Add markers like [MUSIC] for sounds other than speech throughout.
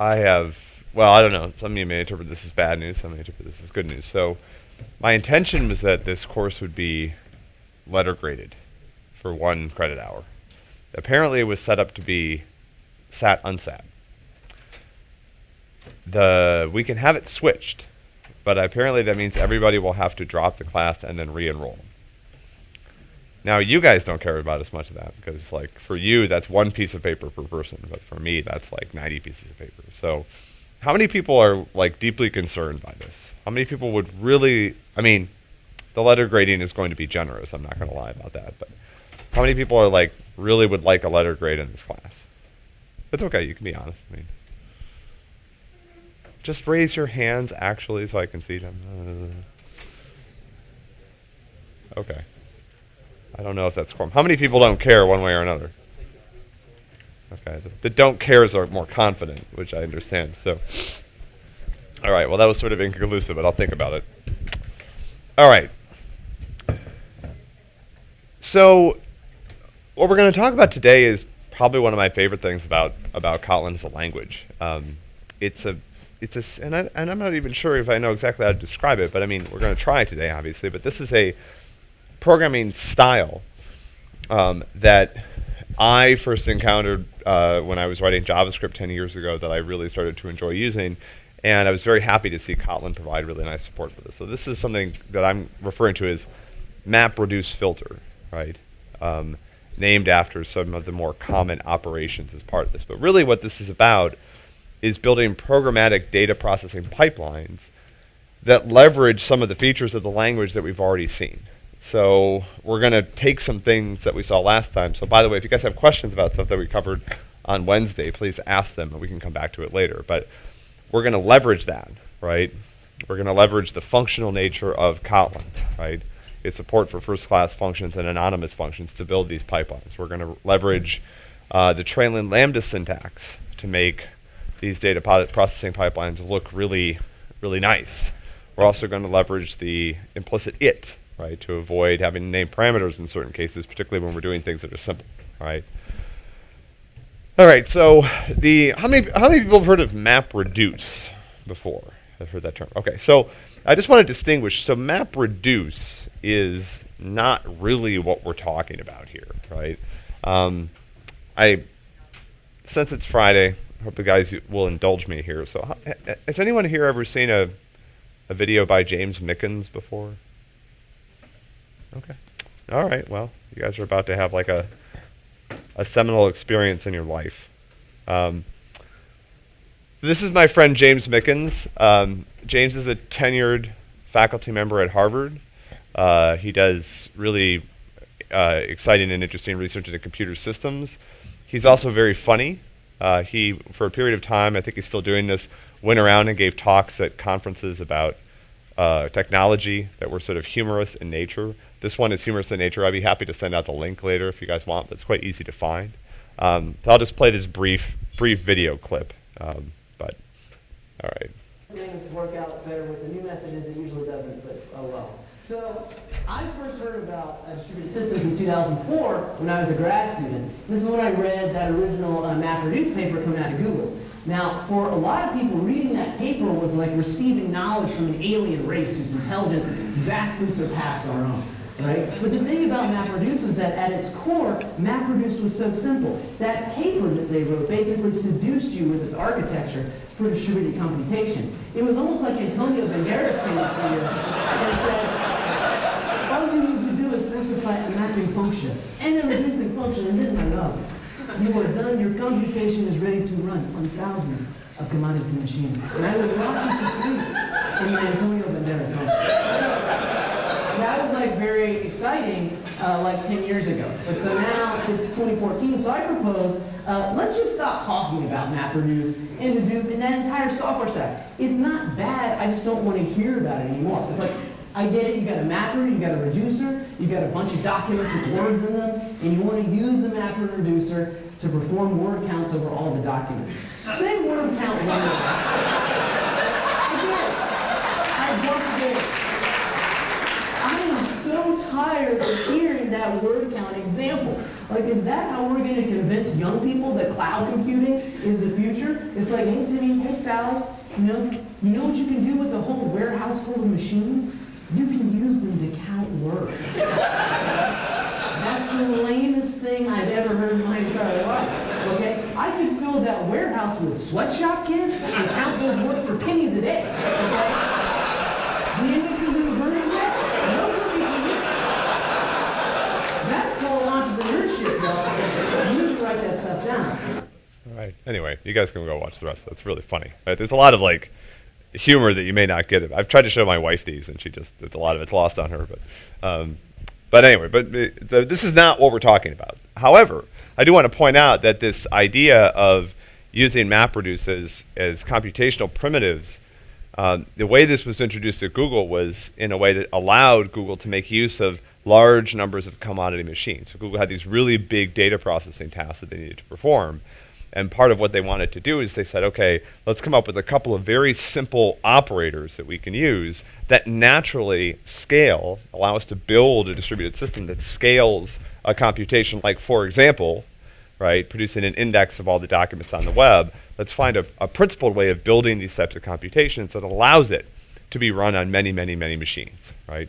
I have, well, I don't know. Some of you may interpret this as bad news, some may interpret this as good news. So my intention was that this course would be letter graded for one credit hour. Apparently it was set up to be sat unsat. The, we can have it switched, but apparently that means everybody will have to drop the class and then re-enroll. Now you guys don't care about as much of that because like for you that's one piece of paper per person, but for me that's like 90 pieces of paper. So how many people are like deeply concerned by this? How many people would really I mean the letter grading is going to be generous, I'm not going to lie about that, but how many people are like really would like a letter grade in this class? It's okay, you can be honest. I mean just raise your hands actually so I can see them. Uh, okay. I don't know if that's quorum. How many people don't care one way or another? Okay, the, the don't cares are more confident, which I understand. So, all right. Well, that was sort of inconclusive, but I'll think about it. All right. So, what we're going to talk about today is probably one of my favorite things about about Kotlin as a language. Um, it's a it's a and, I, and I'm not even sure if I know exactly how to describe it, but I mean we're going to try today, obviously. But this is a programming style um, that I first encountered uh, when I was writing JavaScript 10 years ago that I really started to enjoy using. And I was very happy to see Kotlin provide really nice support for this. So this is something that I'm referring to as map reduce filter, right? Um, named after some of the more common operations as part of this. But really what this is about is building programmatic data processing pipelines that leverage some of the features of the language that we've already seen. So we're going to take some things that we saw last time. So by the way, if you guys have questions about stuff that we covered on Wednesday, please ask them and we can come back to it later. But we're going to leverage that, right? We're going to leverage the functional nature of Kotlin, right? Its support for first-class functions and anonymous functions to build these pipelines. We're going to leverage uh, the trailing lambda syntax to make these data processing pipelines look really, really nice. We're also going to leverage the implicit it right? To avoid having to name parameters in certain cases, particularly when we're doing things that are simple, right? All right, so the how many how many people have heard of map reduce before? I've heard that term. Okay, so I just want to distinguish. So map reduce is not really what we're talking about here, right? Um, I since it's Friday, I hope the guys will indulge me here. So, has anyone here ever seen a a video by James Mickens before? Okay. All right. Well, you guys are about to have like a a seminal experience in your life. Um, this is my friend James Mickens. Um, James is a tenured faculty member at Harvard. Uh, he does really uh, exciting and interesting research into computer systems. He's also very funny. Uh, he, for a period of time, I think he's still doing this, went around and gave talks at conferences about uh, technology that were sort of humorous in nature. This one is humorous in nature. I'd be happy to send out the link later if you guys want, but it's quite easy to find. Um, so I'll just play this brief, brief video clip. Um, but, all right. Things work out better with the new messages. It usually doesn't, but oh well. So I first heard about uh, distributed systems in 2004 when I was a grad student. This is when I read that original uh, MapReduce paper coming out of Google. Now, for a lot of people, reading that paper was like receiving knowledge from an alien race whose intelligence vastly surpassed our own right? But the thing about MapReduce was that at its core, MapReduce was so simple. That paper that they wrote basically seduced you with its architecture for distributed computation. It was almost like Antonio Banderas came up to you and said, all you need to do is specify a mapping function and a reducing function, and then I love you are done, your computation is ready to run on thousands of commodity machines. And I would walk you to sleep in the Antonio Banderas that was like very exciting uh, like 10 years ago. But so now it's 2014, so I propose uh, let's just stop talking about MapReduce and Hadoop and that entire software stack. It's not bad, I just don't want to hear about it anymore. It's like, I get it, you got a mapper, you got a reducer, you got a bunch of documents with words in them, and you want to use the mapper and reducer to perform word counts over all the documents. Say word count one. Again, I want to get so tired of hearing that word count example. Like, is that how we're going to convince young people that cloud computing is the future? It's like, hey Timmy, hey Sally, you know, you know what you can do with a whole warehouse full of machines? You can use them to count words. That's the lamest thing I've ever heard in my entire life. Okay? I could fill that warehouse with sweatshop kids and count those words for pennies a day. Okay? The index isn't inverted yet? No cookies for me. That's called entrepreneurship, y'all. You need to write that stuff down. All Anyway, you guys can go watch the rest. That's really funny. Right? There's a lot of like humor that you may not get. I've tried to show my wife these, and she just a lot of it's lost on her. But um, but anyway, but uh, the, this is not what we're talking about. However, I do want to point out that this idea of using MapReduce as, as computational primitives, um, the way this was introduced at Google was in a way that allowed Google to make use of large numbers of commodity machines. So Google had these really big data processing tasks that they needed to perform. And part of what they wanted to do is they said, okay, let's come up with a couple of very simple operators that we can use that naturally scale, allow us to build a distributed system that scales a computation. Like, for example, right, producing an index of all the documents on the web. Let's find a, a principled way of building these types of computations that allows it to be run on many, many, many machines, right?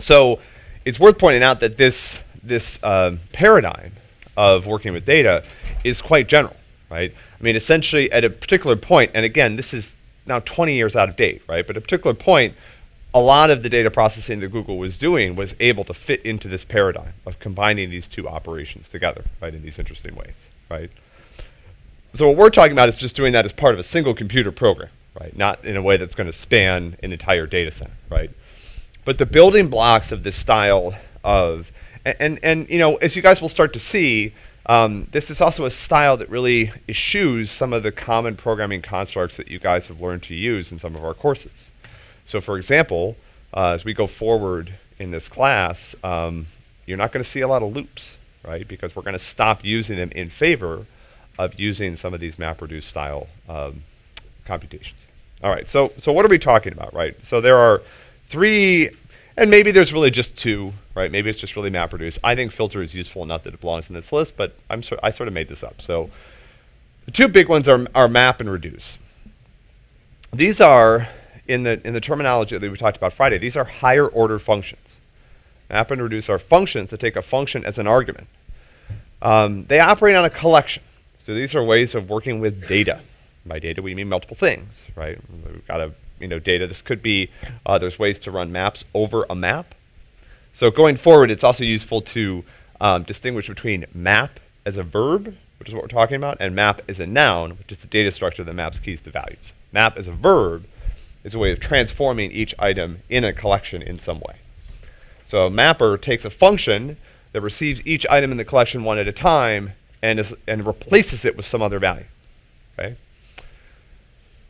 So it's worth pointing out that this, this uh, paradigm of working with data is quite general, right? I mean, essentially at a particular point, and again, this is now 20 years out of date, right? But at a particular point, a lot of the data processing that Google was doing was able to fit into this paradigm of combining these two operations together, right, in these interesting ways, right? So what we're talking about is just doing that as part of a single computer program, right? Not in a way that's going to span an entire data center, right? But the building blocks of this style of and, and, and, you know, as you guys will start to see, um, this is also a style that really eschews some of the common programming constructs that you guys have learned to use in some of our courses. So for example, uh, as we go forward in this class, um, you're not going to see a lot of loops, right? Because we're going to stop using them in favor of using some of these MapReduce style um, computations. All right, so, so what are we talking about, right? So there are three and maybe there's really just two, right? Maybe it's just really MapReduce. I think filter is useful enough that it belongs in this list, but I'm so I sort of made this up. So the two big ones are, are map and reduce. These are, in the, in the terminology that we talked about Friday, these are higher order functions. Map and reduce are functions that take a function as an argument. Um, they operate on a collection. So these are ways of working with data. By data, we mean multiple things, right? We've got a you know, data. This could be, uh, there's ways to run maps over a map. So going forward, it's also useful to um, distinguish between map as a verb, which is what we're talking about, and map as a noun, which is the data structure that maps keys to values. Map as a verb is a way of transforming each item in a collection in some way. So a mapper takes a function that receives each item in the collection one at a time and, is, and replaces it with some other value. Okay?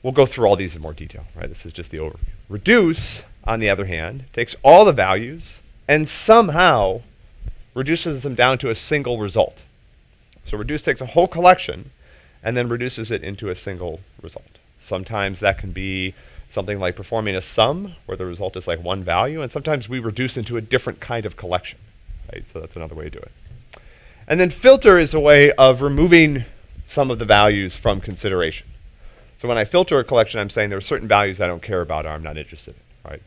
We'll go through all these in more detail, right? This is just the overview. Reduce, on the other hand, takes all the values and somehow reduces them down to a single result. So reduce takes a whole collection and then reduces it into a single result. Sometimes that can be something like performing a sum where the result is like one value, and sometimes we reduce into a different kind of collection. Right? So that's another way to do it. And then filter is a way of removing some of the values from consideration. So when I filter a collection, I'm saying there are certain values I don't care about or I'm not interested in, right?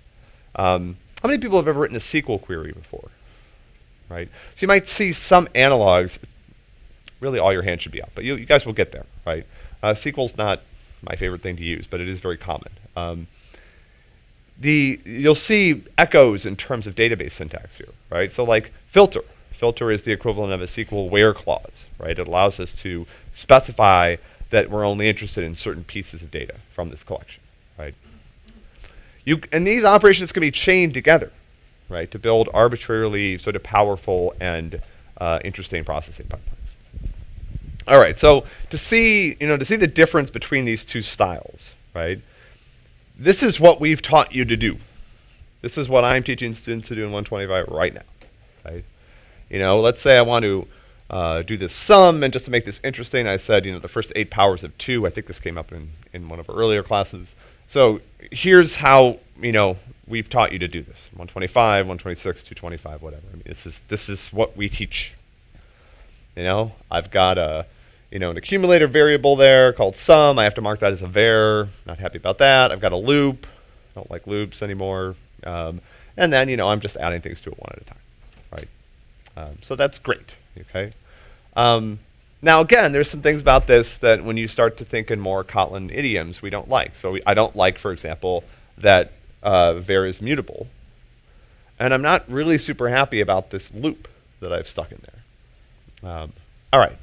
Um, how many people have ever written a SQL query before, right? So you might see some analogs. Really, all your hands should be up, but you, you guys will get there, right? Uh, SQL's not my favorite thing to use, but it is very common. Um, the you'll see echoes in terms of database syntax here, right? So like filter. Filter is the equivalent of a SQL where clause, right? It allows us to specify that we're only interested in certain pieces of data from this collection, right? You, and these operations can be chained together, right, to build arbitrarily sort of powerful and uh, interesting processing pipelines. All right, so to see, you know, to see the difference between these two styles, right, this is what we've taught you to do. This is what I'm teaching students to do in 125 right now, right? You know, let's say I want to uh, do this sum, and just to make this interesting, I said, you know, the first eight powers of two. I think this came up in, in one of our earlier classes. So here's how, you know, we've taught you to do this. 125, 126, 225, whatever. I mean, this is, this is what we teach. You know, I've got a, you know, an accumulator variable there called sum. I have to mark that as a var. Not happy about that. I've got a loop. Don't like loops anymore. Um, and then, you know, I'm just adding things to it one at a time, right? Um, so that's great, okay? Um, now, again, there's some things about this that when you start to think in more Kotlin idioms, we don't like. So we, I don't like, for example, that uh, var is mutable. And I'm not really super happy about this loop that I've stuck in there. Um, all right.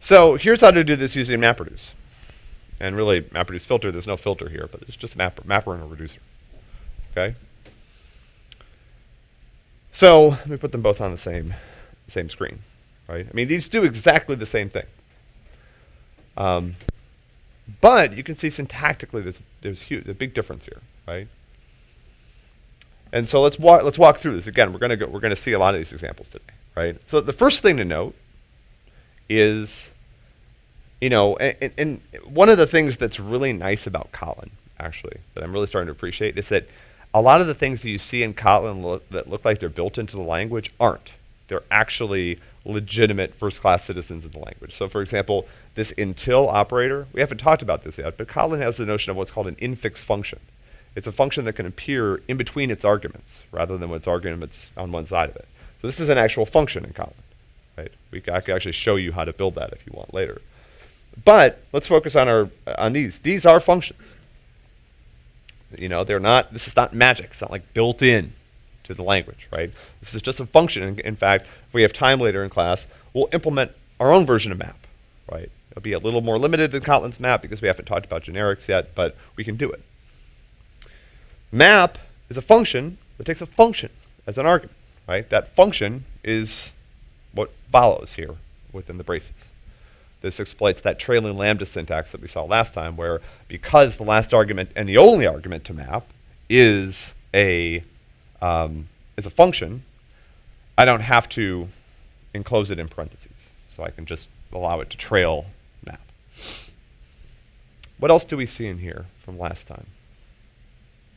So here's how to do this using MapReduce. And really, MapReduce filter, there's no filter here, but it's just a mapper, mapper and a reducer. Okay? So let me put them both on the same, same screen, right? I mean, these do exactly the same thing. Um, but you can see syntactically there's, there's huge, a big difference here, right? And so let's walk, let's walk through this. Again, we're going to we're going to see a lot of these examples today, right? So the first thing to note is, you know, and, and one of the things that's really nice about Kotlin, actually, that I'm really starting to appreciate, is that a lot of the things that you see in Kotlin lo that look like they're built into the language aren't. They're actually legitimate first-class citizens of the language. So for example, this until operator, we haven't talked about this yet, but Kotlin has the notion of what's called an infix function. It's a function that can appear in between its arguments rather than with its arguments on one side of it. So this is an actual function in Kotlin. Right? We I can actually show you how to build that if you want later. But let's focus on our on these. These are functions. You know, they're not. This is not magic. It's not like built in to the language, right? This is just a function. In, in fact, if we have time later in class, we'll implement our own version of map, right? It'll be a little more limited than Kotlin's map because we haven't talked about generics yet, but we can do it. Map is a function that takes a function as an argument, right? That function is what follows here within the braces. This exploits that trailing lambda syntax that we saw last time, where because the last argument and the only argument to map is a um, is a function, I don't have to enclose it in parentheses. So I can just allow it to trail map. What else do we see in here from last time?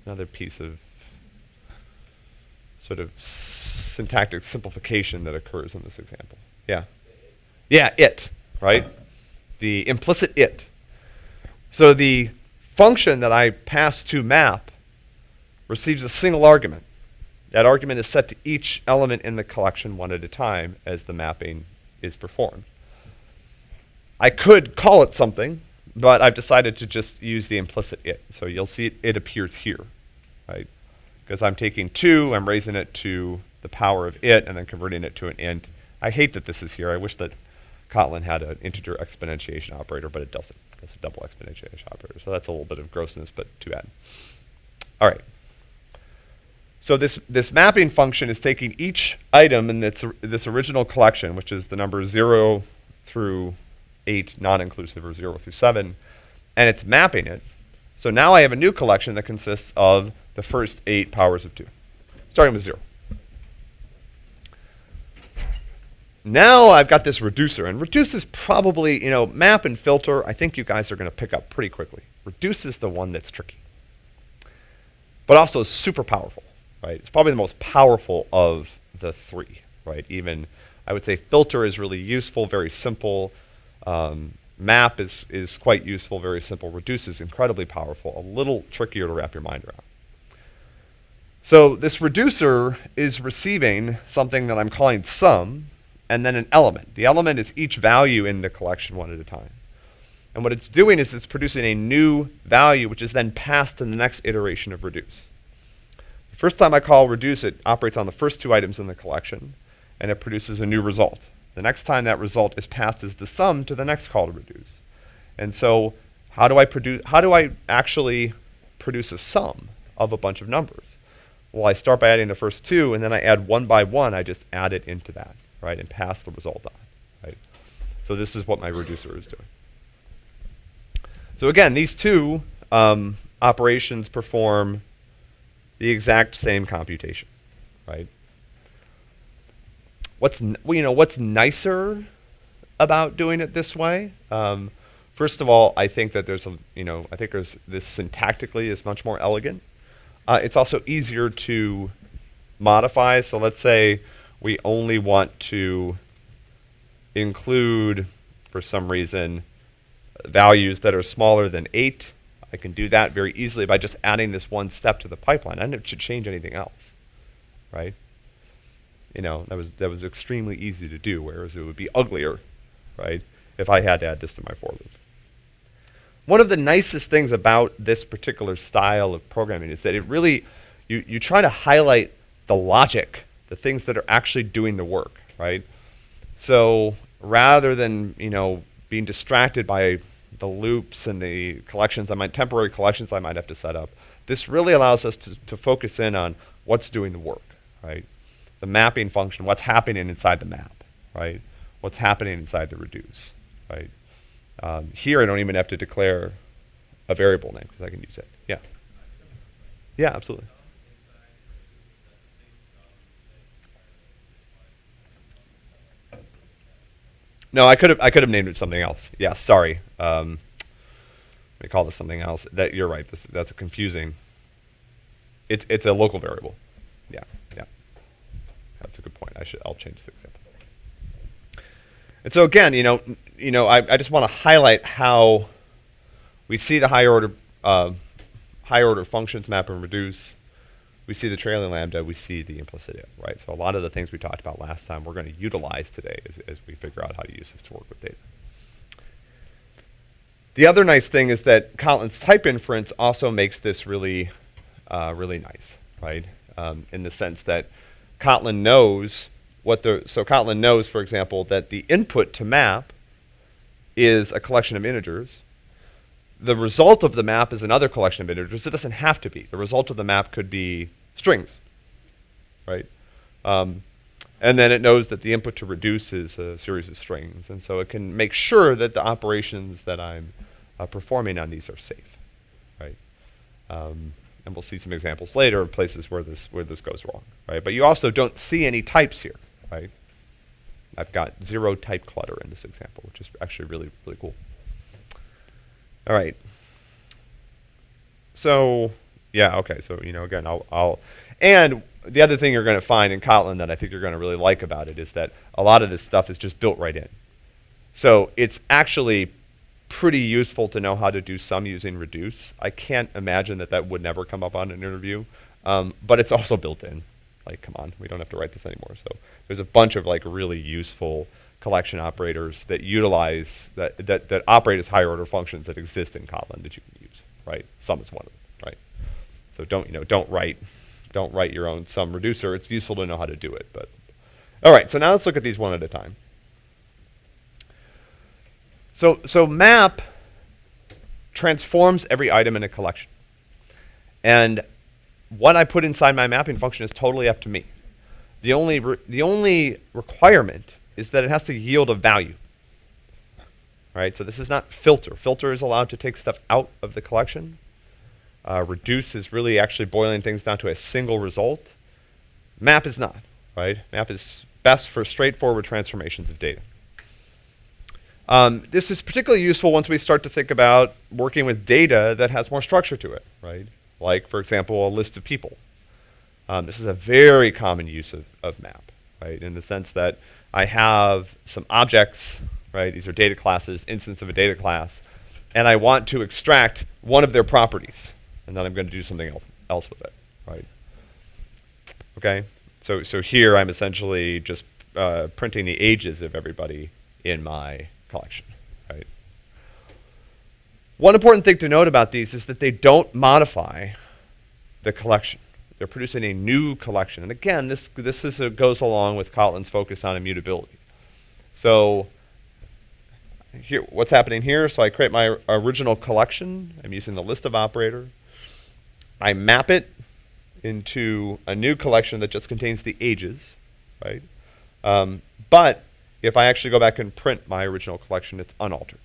another piece of sort of syntactic simplification that occurs in this example. Yeah. Yeah, it, right? The implicit it. So the function that I pass to map receives a single argument. That argument is set to each element in the collection one at a time as the mapping is performed. I could call it something, but I've decided to just use the implicit it. So you'll see it, it appears here, right? Because I'm taking 2, I'm raising it to the power of it, and then converting it to an int. I hate that this is here. I wish that Kotlin had an integer exponentiation operator, but it doesn't. It's a double exponentiation operator. So that's a little bit of grossness, but too bad. All right. So this, this mapping function is taking each item in this, this original collection, which is the number 0 through 8 non-inclusive or 0 through 7, and it's mapping it. So now I have a new collection that consists of the first 8 powers of 2, starting with 0. Now I've got this reducer, and reduce is probably, you know, map and filter, I think you guys are going to pick up pretty quickly. Reduce is the one that's tricky, but also super powerful, right? It's probably the most powerful of the three, right? Even, I would say filter is really useful, very simple. Um, map is, is quite useful, very simple. Reduce is incredibly powerful, a little trickier to wrap your mind around. So this reducer is receiving something that I'm calling sum, and then an element. The element is each value in the collection one at a time. And what it's doing is it's producing a new value, which is then passed to the next iteration of reduce. First time I call reduce, it operates on the first two items in the collection, and it produces a new result. The next time that result is passed as the sum to the next call to reduce. And so how do I produce, how do I actually produce a sum of a bunch of numbers? Well, I start by adding the first two, and then I add one by one, I just add it into that, right, and pass the result on, right? So this is what my reducer is doing. So again, these two um, operations perform the exact same computation, right? What's well, you know what's nicer about doing it this way? Um, first of all, I think that there's a you know I think there's this syntactically is much more elegant. Uh, it's also easier to modify. So let's say we only want to include, for some reason, values that are smaller than 8. I can do that very easily by just adding this one step to the pipeline. I don't have to change anything else, right? You know, that was, that was extremely easy to do, whereas it would be uglier, right, if I had to add this to my for loop. One of the nicest things about this particular style of programming is that it really, you, you try to highlight the logic, the things that are actually doing the work, right? So rather than, you know, being distracted by the loops and the collections I might, temporary collections I might have to set up, this really allows us to, to focus in on what's doing the work, right? The mapping function, what's happening inside the map, right? What's happening inside the reduce, right? Um, here I don't even have to declare a variable name because I can use it. Yeah. Yeah, absolutely. No, I could have I could have named it something else. Yeah, sorry. Um, let me call this something else. That you're right. This, that's a confusing. It's it's a local variable. Yeah, yeah. That's a good point. I should I'll change this example. And so again, you know, you know, I, I just want to highlight how we see the higher order uh, higher order functions map and reduce we see the trailing lambda, we see the implicit it, right? So a lot of the things we talked about last time we're going to utilize today as, as we figure out how to use this to work with data. The other nice thing is that Kotlin's type inference also makes this really, uh, really nice, right? Um, in the sense that Kotlin knows what the, so Kotlin knows, for example, that the input to map is a collection of integers, the result of the map is another collection of integers. It doesn't have to be. The result of the map could be strings, right? Um, and then it knows that the input to reduce is a series of strings. And so it can make sure that the operations that I'm uh, performing on these are safe, right? Um, and we'll see some examples later of places where this, where this goes wrong, right? But you also don't see any types here, right? I've got zero type clutter in this example, which is actually really, really cool. All right. So, yeah, okay. So, you know, again, I'll, I'll, and the other thing you're going to find in Kotlin that I think you're going to really like about it is that a lot of this stuff is just built right in. So it's actually pretty useful to know how to do some using reduce. I can't imagine that that would never come up on an interview, um, but it's also built in. Like, come on, we don't have to write this anymore. So there's a bunch of like really useful collection operators that utilize, that, that, that operate as higher order functions that exist in Kotlin that you can use, right? Sum is one of them, right? So don't, you know, don't write, don't write your own sum reducer. It's useful to know how to do it, but. All right, so now let's look at these one at a time. So, so map transforms every item in a collection. And what I put inside my mapping function is totally up to me. The only, the only requirement is that it has to yield a value. Right, so this is not filter. Filter is allowed to take stuff out of the collection. Uh, reduce is really actually boiling things down to a single result. Map is not, right? Map is best for straightforward transformations of data. Um, this is particularly useful once we start to think about working with data that has more structure to it, right? Like, for example, a list of people. Um, this is a very common use of, of map, right? In the sense that I have some objects, right? These are data classes, instance of a data class, and I want to extract one of their properties, and then I'm going to do something else with it, right? Okay, so so here I'm essentially just uh, printing the ages of everybody in my collection, right? One important thing to note about these is that they don't modify the collection. They're producing a new collection. And again, this, this is goes along with Kotlin's focus on immutability. So here, what's happening here? So I create my original collection. I'm using the list of operator. I map it into a new collection that just contains the ages, right? Um, but if I actually go back and print my original collection, it's unaltered.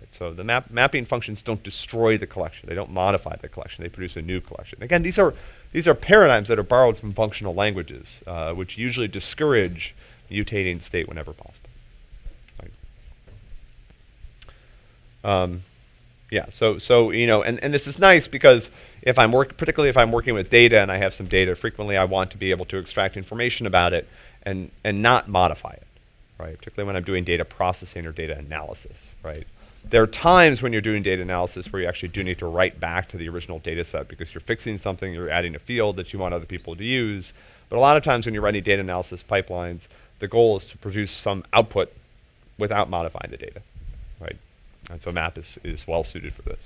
Right? So the map mapping functions don't destroy the collection. They don't modify the collection. They produce a new collection. Again, these are, these are paradigms that are borrowed from functional languages, uh, which usually discourage mutating state whenever possible. Right? Um, yeah, so, so you know, and, and this is nice because if I'm work, particularly if I'm working with data and I have some data, frequently I want to be able to extract information about it and, and not modify it right? Particularly when I'm doing data processing or data analysis, right? There are times when you're doing data analysis where you actually do need to write back to the original data set because you're fixing something, you're adding a field that you want other people to use. But a lot of times when you're running data analysis pipelines, the goal is to produce some output without modifying the data, right? And so map is, is well suited for this.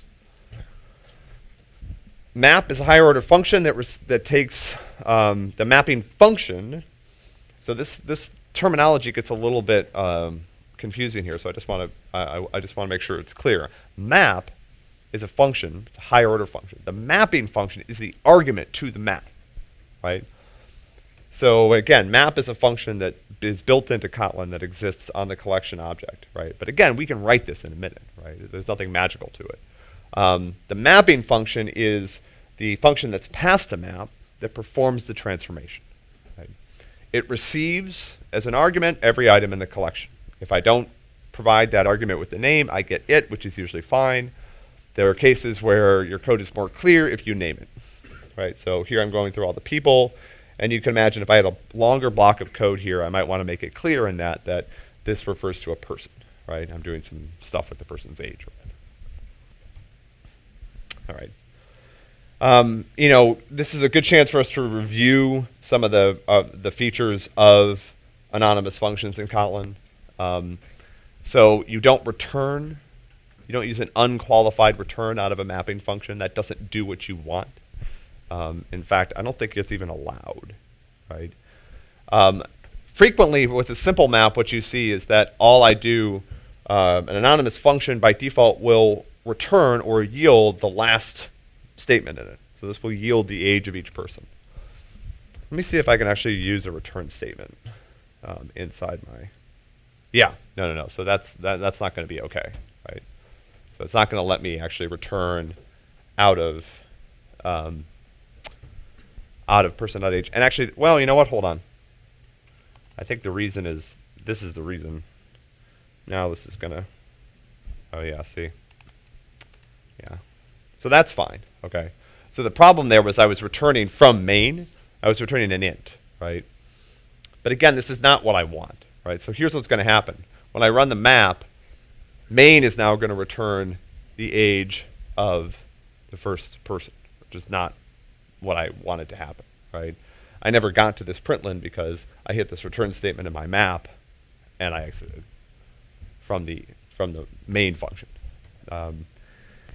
Map is a higher order function that, that takes um, the mapping function. So this, this terminology gets a little bit um, confusing here, so I just want to I, I just want to make sure it's clear. Map is a function, it's a higher order function. The mapping function is the argument to the map, right? So again, map is a function that is built into Kotlin that exists on the collection object, right? But again, we can write this in a minute, right? There's nothing magical to it. Um, the mapping function is the function that's passed to map that performs the transformation. Right? It receives as an argument every item in the collection. If I don't provide that argument with the name, I get it, which is usually fine. There are cases where your code is more clear if you name it. Right? So here I'm going through all the people, and you can imagine if I had a longer block of code here, I might want to make it clear in that that this refers to a person. Right? I'm doing some stuff with the person's age. All right. Um, you know, this is a good chance for us to review some of the uh, the features of anonymous functions in Kotlin. Um, so you don't return, you don't use an unqualified return out of a mapping function. That doesn't do what you want. Um, in fact, I don't think it's even allowed, right? Um, frequently, with a simple map, what you see is that all I do, uh, an anonymous function by default will return or yield the last statement in it. So this will yield the age of each person. Let me see if I can actually use a return statement um, inside my yeah, no, no, no. So that's that, that's not going to be okay, right? So it's not going to let me actually return out of um, out of person.age. And actually, well, you know what? Hold on. I think the reason is this is the reason. Now this is going to. Oh yeah, see. Yeah. So that's fine. Okay. So the problem there was I was returning from main. I was returning an int, right? But again, this is not what I want right? So here's what's going to happen. When I run the map, main is now going to return the age of the first person, which is not what I wanted to happen, right? I never got to this println because I hit this return statement in my map and I exited from the from the main function. Um,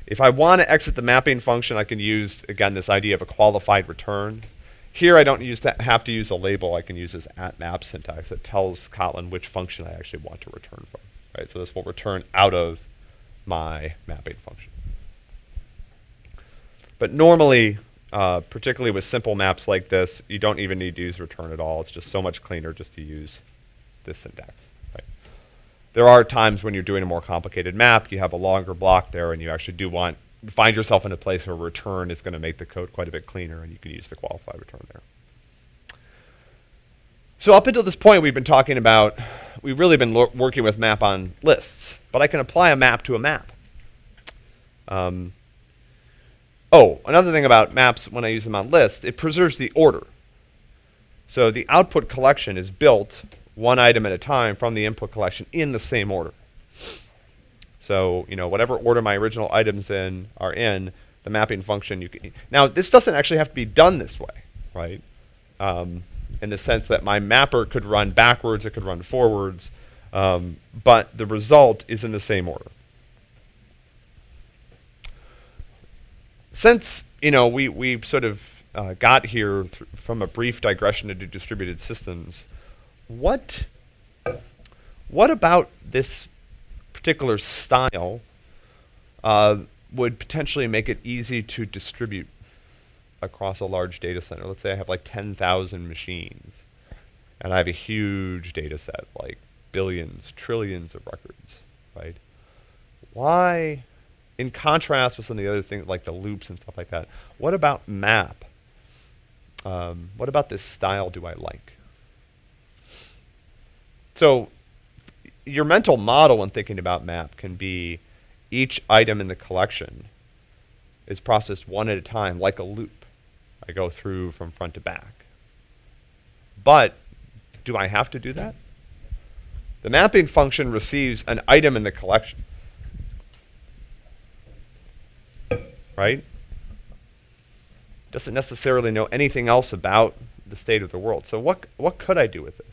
if I want to exit the mapping function, I can use, again, this idea of a qualified return. Here I don't use to have to use a label. I can use this at map syntax that tells Kotlin which function I actually want to return from. Right? So this will return out of my mapping function. But normally, uh, particularly with simple maps like this, you don't even need to use return at all. It's just so much cleaner just to use this syntax. Right? There are times when you're doing a more complicated map, you have a longer block there, and you actually do want find yourself in a place where return is going to make the code quite a bit cleaner, and you can use the qualified return there. So up until this point, we've been talking about, we've really been working with map on lists, but I can apply a map to a map. Um, oh, another thing about maps when I use them on lists, it preserves the order. So the output collection is built one item at a time from the input collection in the same order. So, you know, whatever order my original items in are in, the mapping function you can. Now, this doesn't actually have to be done this way, right? Um, in the sense that my mapper could run backwards, it could run forwards, um, but the result is in the same order. Since, you know, we, we sort of uh, got here from a brief digression into distributed systems, what, what about this particular style uh, would potentially make it easy to distribute across a large data center. Let's say I have like 10,000 machines and I have a huge data set, like billions, trillions of records, right? Why, in contrast with some of the other things like the loops and stuff like that, what about map? Um, what about this style do I like? So your mental model when thinking about map can be each item in the collection is processed one at a time like a loop. I go through from front to back. But do I have to do that? The mapping function receives an item in the collection. Right? Doesn't necessarily know anything else about the state of the world. So what, what could I do with this?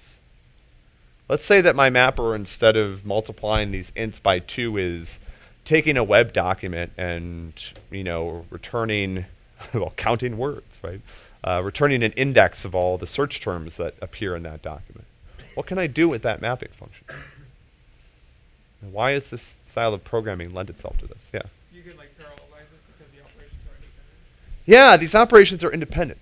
Let's say that my mapper, instead of multiplying these ints by 2, is taking a web document and, you know, returning, [LAUGHS] well, counting words, right? Uh, returning an index of all the search terms that appear in that document. What can I do with that mapping function? And why is this style of programming lend itself to this? Yeah. You could like parallelize it because the operations are independent. Yeah, these operations are independent.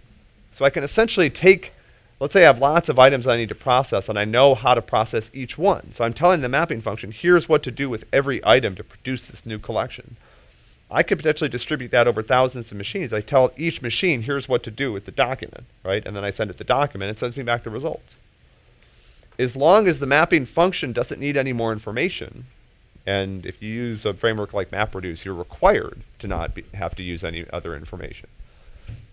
So I can essentially take, let's say I have lots of items I need to process and I know how to process each one. So I'm telling the mapping function, here's what to do with every item to produce this new collection. I could potentially distribute that over thousands of machines. I tell each machine, here's what to do with the document, right? And then I send it the document, it sends me back the results. As long as the mapping function doesn't need any more information, and if you use a framework like MapReduce, you're required to not have to use any other information.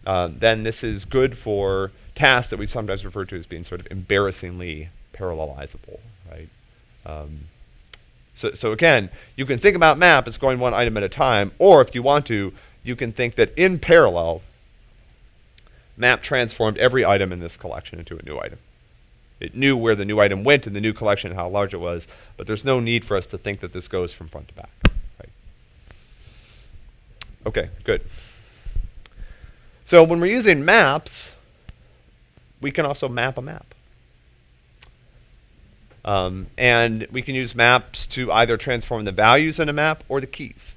Uh, then this is good for tasks that we sometimes refer to as being sort of embarrassingly parallelizable, right? Um, so, so again, you can think about map as going one item at a time, or if you want to, you can think that in parallel, map transformed every item in this collection into a new item. It knew where the new item went in the new collection and how large it was, but there's no need for us to think that this goes from front to back. Right? Okay, good. So when we're using maps, we can also map a map. Um, and we can use maps to either transform the values in a map or the keys.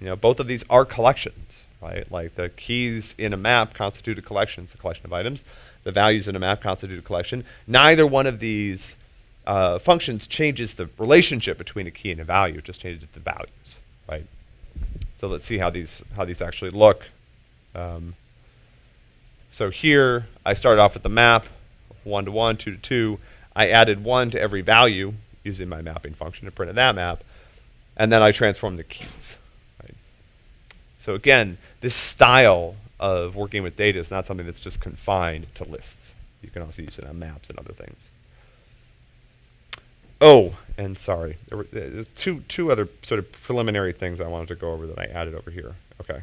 You know, both of these are collections, right? Like the keys in a map constitute a collection, it's a collection of items. The values in a map constitute a collection. Neither one of these uh, functions changes the relationship between a key and a value, it just changes the values, right? So let's see how these, how these actually look. Um, so here, I started off with the map, 1 to 1, 2 to 2. I added 1 to every value using my mapping function to print that map. And then I transformed the keys. Right? So again, this style of working with data is not something that's just confined to lists. You can also use it on maps and other things. Oh, and sorry, there were uh, two, two other sort of preliminary things I wanted to go over that I added over here. Okay.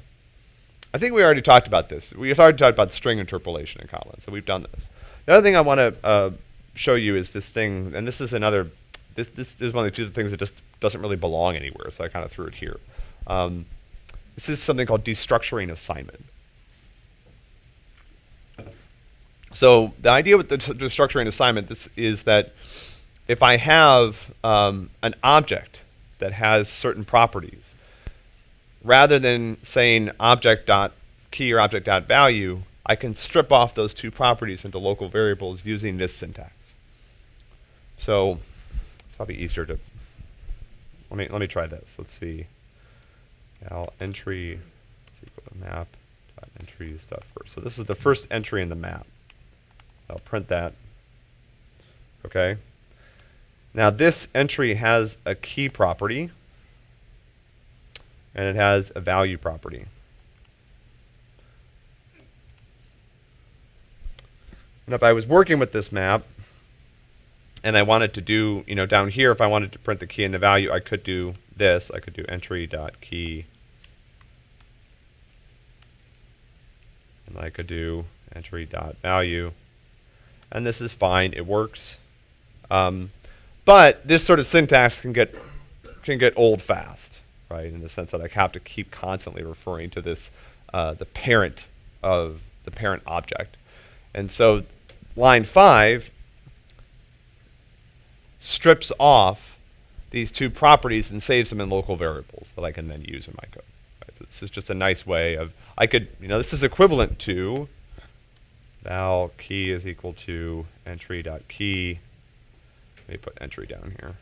I think we already talked about this. We've already talked about string interpolation in Kotlin, so we've done this. The other thing I want to uh, show you is this thing, and this is another, this, this is one of the two things that just doesn't really belong anywhere, so I kind of threw it here. Um, this is something called destructuring assignment. So the idea with the destructuring assignment this is that if I have um, an object that has certain properties, rather than saying object dot key or object dot value, I can strip off those two properties into local variables using this syntax. So it's probably easier to let me let me try this. Let's see. Val entry is equal to map dot entries dot first. So this is the first entry in the map. I'll print that. Okay. Now this entry has a key property and it has a value property. And if I was working with this map and I wanted to do, you know, down here, if I wanted to print the key and the value, I could do this. I could do entry dot key. And I could do entry dot value. And this is fine. It works. Um, but this sort of syntax can get can get old fast, right? In the sense that I have to keep constantly referring to this, uh, the parent of the parent object. And so line five strips off these two properties and saves them in local variables that I can then use in my code. Right? So this is just a nice way of, I could, you know, this is equivalent to val key is equal to entry dot key. Let me put entry down here.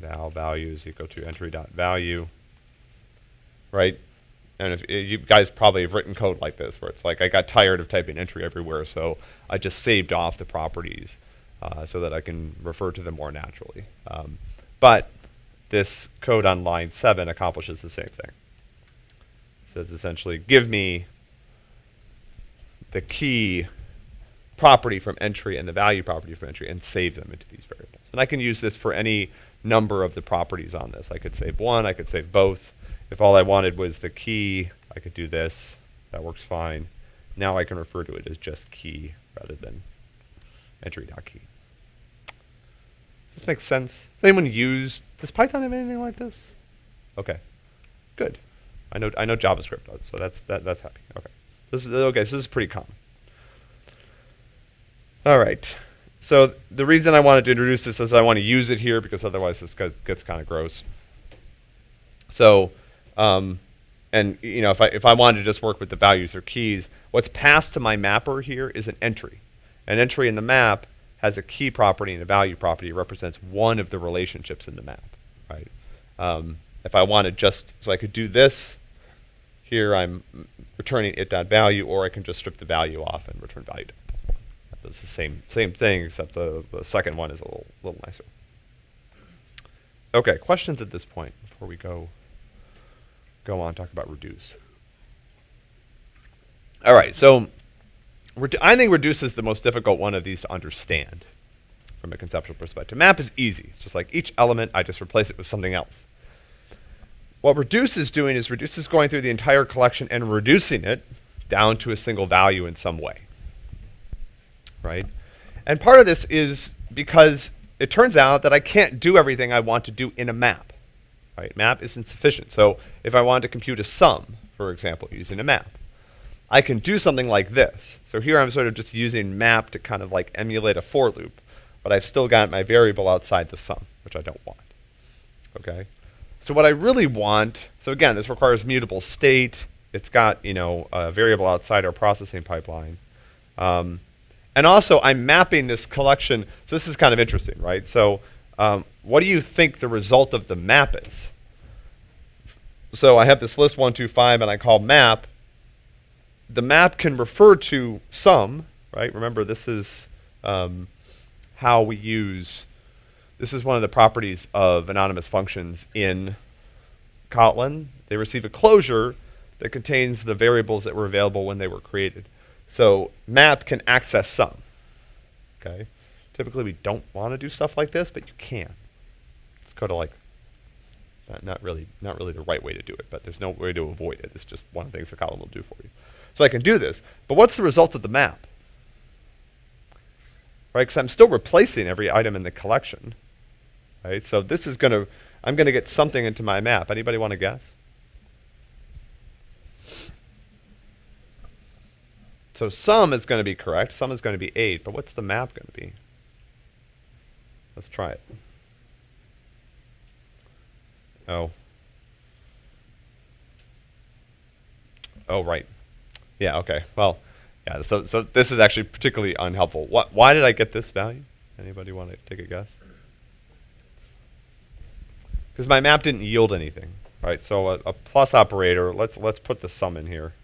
Val value is equal to entry dot value. Right? And if, you guys probably have written code like this, where it's like I got tired of typing entry everywhere, so I just saved off the properties uh, so that I can refer to them more naturally. Um, but this code on line 7 accomplishes the same thing. It says essentially, give me the key property from entry and the value property from entry and save them into these variables. And I can use this for any number of the properties on this. I could save one, I could save both. If all I wanted was the key, I could do this. That works fine. Now I can refer to it as just key rather than entry.key. Does this makes sense. Does anyone use, does Python have anything like this? Okay, good. I know, I know JavaScript does, so that's, that, that's happy. Okay. This is, okay, so this is pretty common. All right. So the reason I wanted to introduce this is I want to use it here because otherwise this gets, kind of gross. So, um, and you know, if I if I wanted to just work with the values or keys, what's passed to my mapper here is an entry. An entry in the map has a key property and a value property. It represents one of the relationships in the map, right? Um, if I wanted just, so I could do this, here I'm returning it.value, or I can just strip the value off and return value. It's the same same thing, except the, the second one is a little, little nicer. Okay, questions at this point before we go go on talk about reduce. All right, so I think reduce is the most difficult one of these to understand from a conceptual perspective. Map is easy. It's just like each element, I just replace it with something else. What reduce is doing is reduce is going through the entire collection and reducing it down to a single value in some way. Right? And part of this is because it turns out that I can't do everything I want to do in a map. Right? Map isn't sufficient. So if I wanted to compute a sum, for example, using a map, I can do something like this. So here I'm sort of just using map to kind of like emulate a for loop, but I've still got my variable outside the sum, which I don't want. Okay? So what I really want, so again, this requires mutable state. It's got, you know, a variable outside our processing pipeline. Um, and also, I'm mapping this collection. So this is kind of interesting, right? So um, what do you think the result of the map is? So I have this list 125, and I call map. The map can refer to sum, right? Remember, this is um, how we use this is one of the properties of anonymous functions in Kotlin. They receive a closure that contains the variables that were available when they were created. So map can access sum. Okay. Typically we don't want to do stuff like this, but you can. It's kind of like not, not really not really the right way to do it, but there's no way to avoid it. It's just one of the things the Kotlin will do for you. So I can do this. But what's the result of the map? Right, because I'm still replacing every item in the collection. Right? So this is going to, I'm going to get something into my map. Anybody want to guess? So sum is going to be correct. Sum is going to be 8. But what's the map going to be? Let's try it. Oh. Oh, right. Yeah, okay. Well, yeah, so, so this is actually particularly unhelpful. What, why did I get this value? Anybody want to take a guess? because my map didn't yield anything, right? So a, a, plus operator, let's, let's put the sum in here.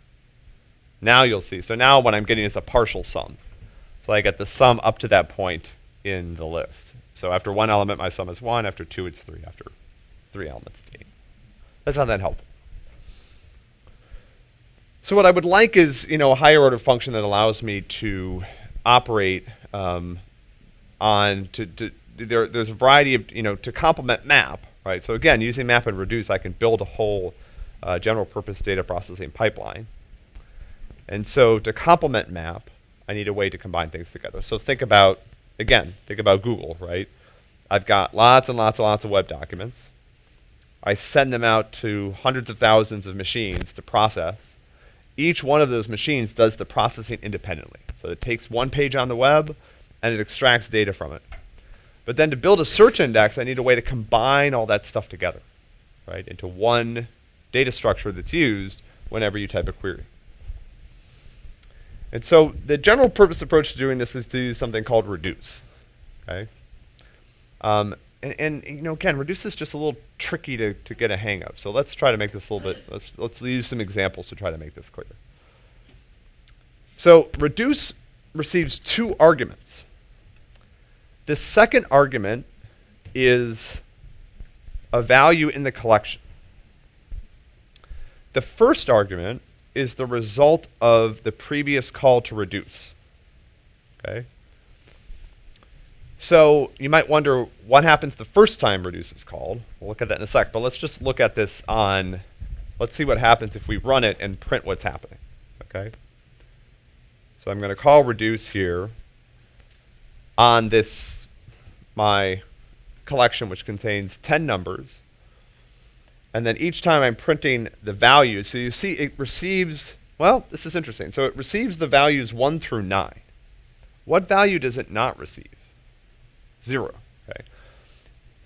Now you'll see. So now what I'm getting is a partial sum. So I get the sum up to that point in the list. So after one element, my sum is 1. After 2, it's 3. After 3 elements, it's 8. That's not that helpful. So what I would like is, you know, a higher order function that allows me to operate um, on, to, to there, there's a variety of, you know, to complement map, right? So again, using map and reduce, I can build a whole uh, general purpose data processing pipeline. And so to complement map, I need a way to combine things together. So think about, again, think about Google, right? I've got lots and lots and lots of web documents. I send them out to hundreds of thousands of machines to process. Each one of those machines does the processing independently. So it takes one page on the web and it extracts data from it. But then to build a search index, I need a way to combine all that stuff together, right, into one data structure that's used whenever you type a query. And so the general purpose approach to doing this is to use something called reduce. Okay. Um, and, and, you know, again, reduce is just a little tricky to, to get a hang of. So let's try to make this a little bit. Let's let's use some examples to try to make this clear. So reduce receives two arguments. The second argument is a value in the collection. The first argument is the result of the previous call to reduce. Okay. So you might wonder what happens the first time reduce is called. We'll look at that in a sec, but let's just look at this on, let's see what happens if we run it and print what's happening. Okay. So I'm going to call reduce here on this, my collection, which contains 10 numbers. And then each time I'm printing the values, so you see it receives, well, this is interesting. So it receives the values 1 through 9. What value does it not receive? 0. Okay.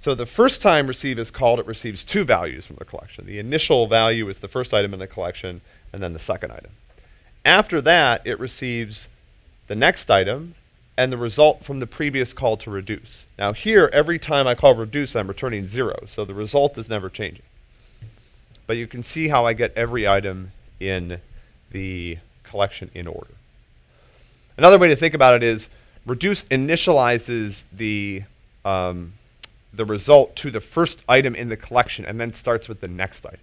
So the first time receive is called, it receives two values from the collection. The initial value is the first item in the collection, and then the second item. After that, it receives the next item and the result from the previous call to reduce. Now here, every time I call reduce, I'm returning zero, so the result is never changing. But you can see how I get every item in the collection in order. Another way to think about it is reduce initializes the, um, the result to the first item in the collection and then starts with the next item.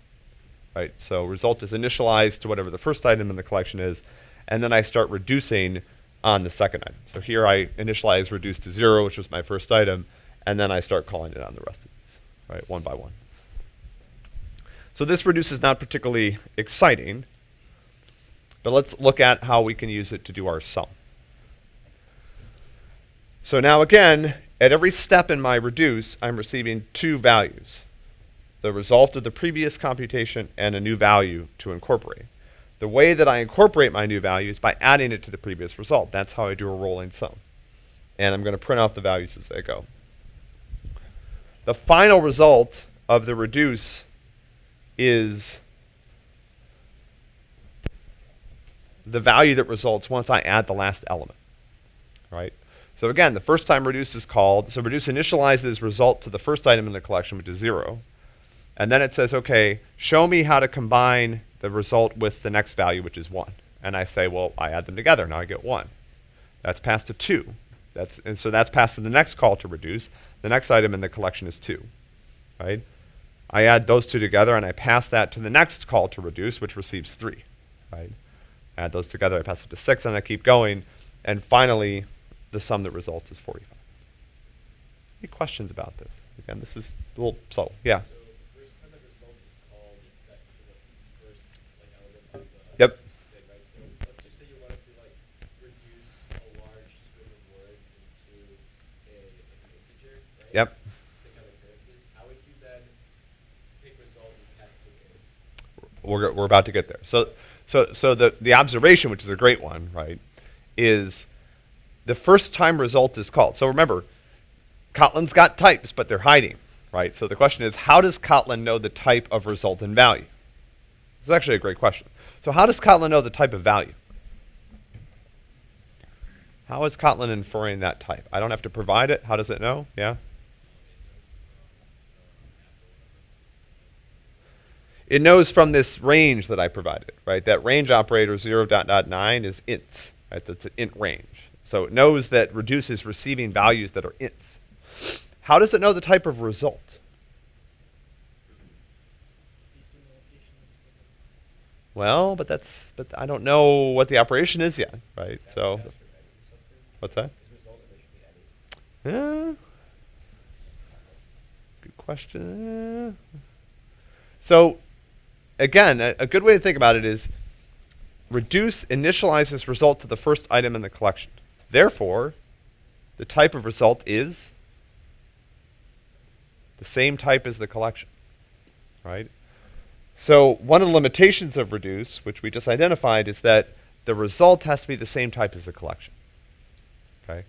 Right? So result is initialized to whatever the first item in the collection is, and then I start reducing on the second item. So here I initialize reduce to zero, which was my first item, and then I start calling it on the rest of these, right, one by one. So this reduce is not particularly exciting, but let's look at how we can use it to do our sum. So now again, at every step in my reduce, I'm receiving two values the result of the previous computation and a new value to incorporate. The way that I incorporate my new value is by adding it to the previous result. That's how I do a rolling sum. And I'm going to print out the values as I go. The final result of the reduce is the value that results once I add the last element. Right? So again, the first time reduce is called, so reduce initializes result to the first item in the collection, which is 0. And then it says, okay, show me how to combine the result with the next value, which is 1. And I say, well, I add them together. Now I get 1. That's passed to 2. That's, and so that's passed to the next call to reduce. The next item in the collection is 2. Right? I add those two together and I pass that to the next call to reduce, which receives 3. Right? Add those together, I pass it to 6, and I keep going. And finally, the sum that results is 45. Any questions about this? Again, this is a little subtle. Yeah. Yep. thing, right? So let's just say you wanted to like reduce a large string of words into a, an integer, right? Yep. To kind of occurrences. How would you then take result and pass it to the We're, we're about to get there. So, so, so the, the observation, which is a great one, right, is the first time result is called. So remember, Kotlin's got types, but they're hiding, right? So the question is, how does Kotlin know the type of result and value? This is actually a great question. So how does Kotlin know the type of value? How is Kotlin inferring that type? I don't have to provide it. How does it know? Yeah? It knows from this range that I provided, right? That range operator 0 dot dot 9 is ints, right? That's an int range. So it knows that reduce is receiving values that are ints. How does it know the type of result? Well, but that's but I don't know what the operation is yet, right? So what's that? Yeah. Good question. So again, a, a good way to think about it is reduce initializes result to the first item in the collection. Therefore, the type of result is the same type as the collection, right? So one of the limitations of reduce, which we just identified, is that the result has to be the same type as the collection. Okay?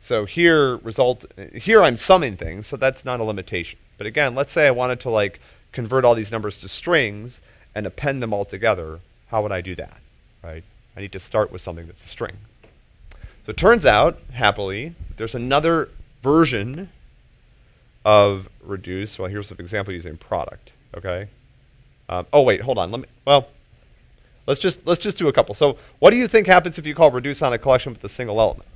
So here result here I'm summing things, so that's not a limitation. But again, let's say I wanted to like convert all these numbers to strings and append them all together. How would I do that? Right? I need to start with something that's a string. So it turns out, happily, there's another version of reduce. Well, here's an example using product. Okay. Um, oh wait, hold on. Let me. Well, let's just let's just do a couple. So, what do you think happens if you call reduce on a collection with a single element?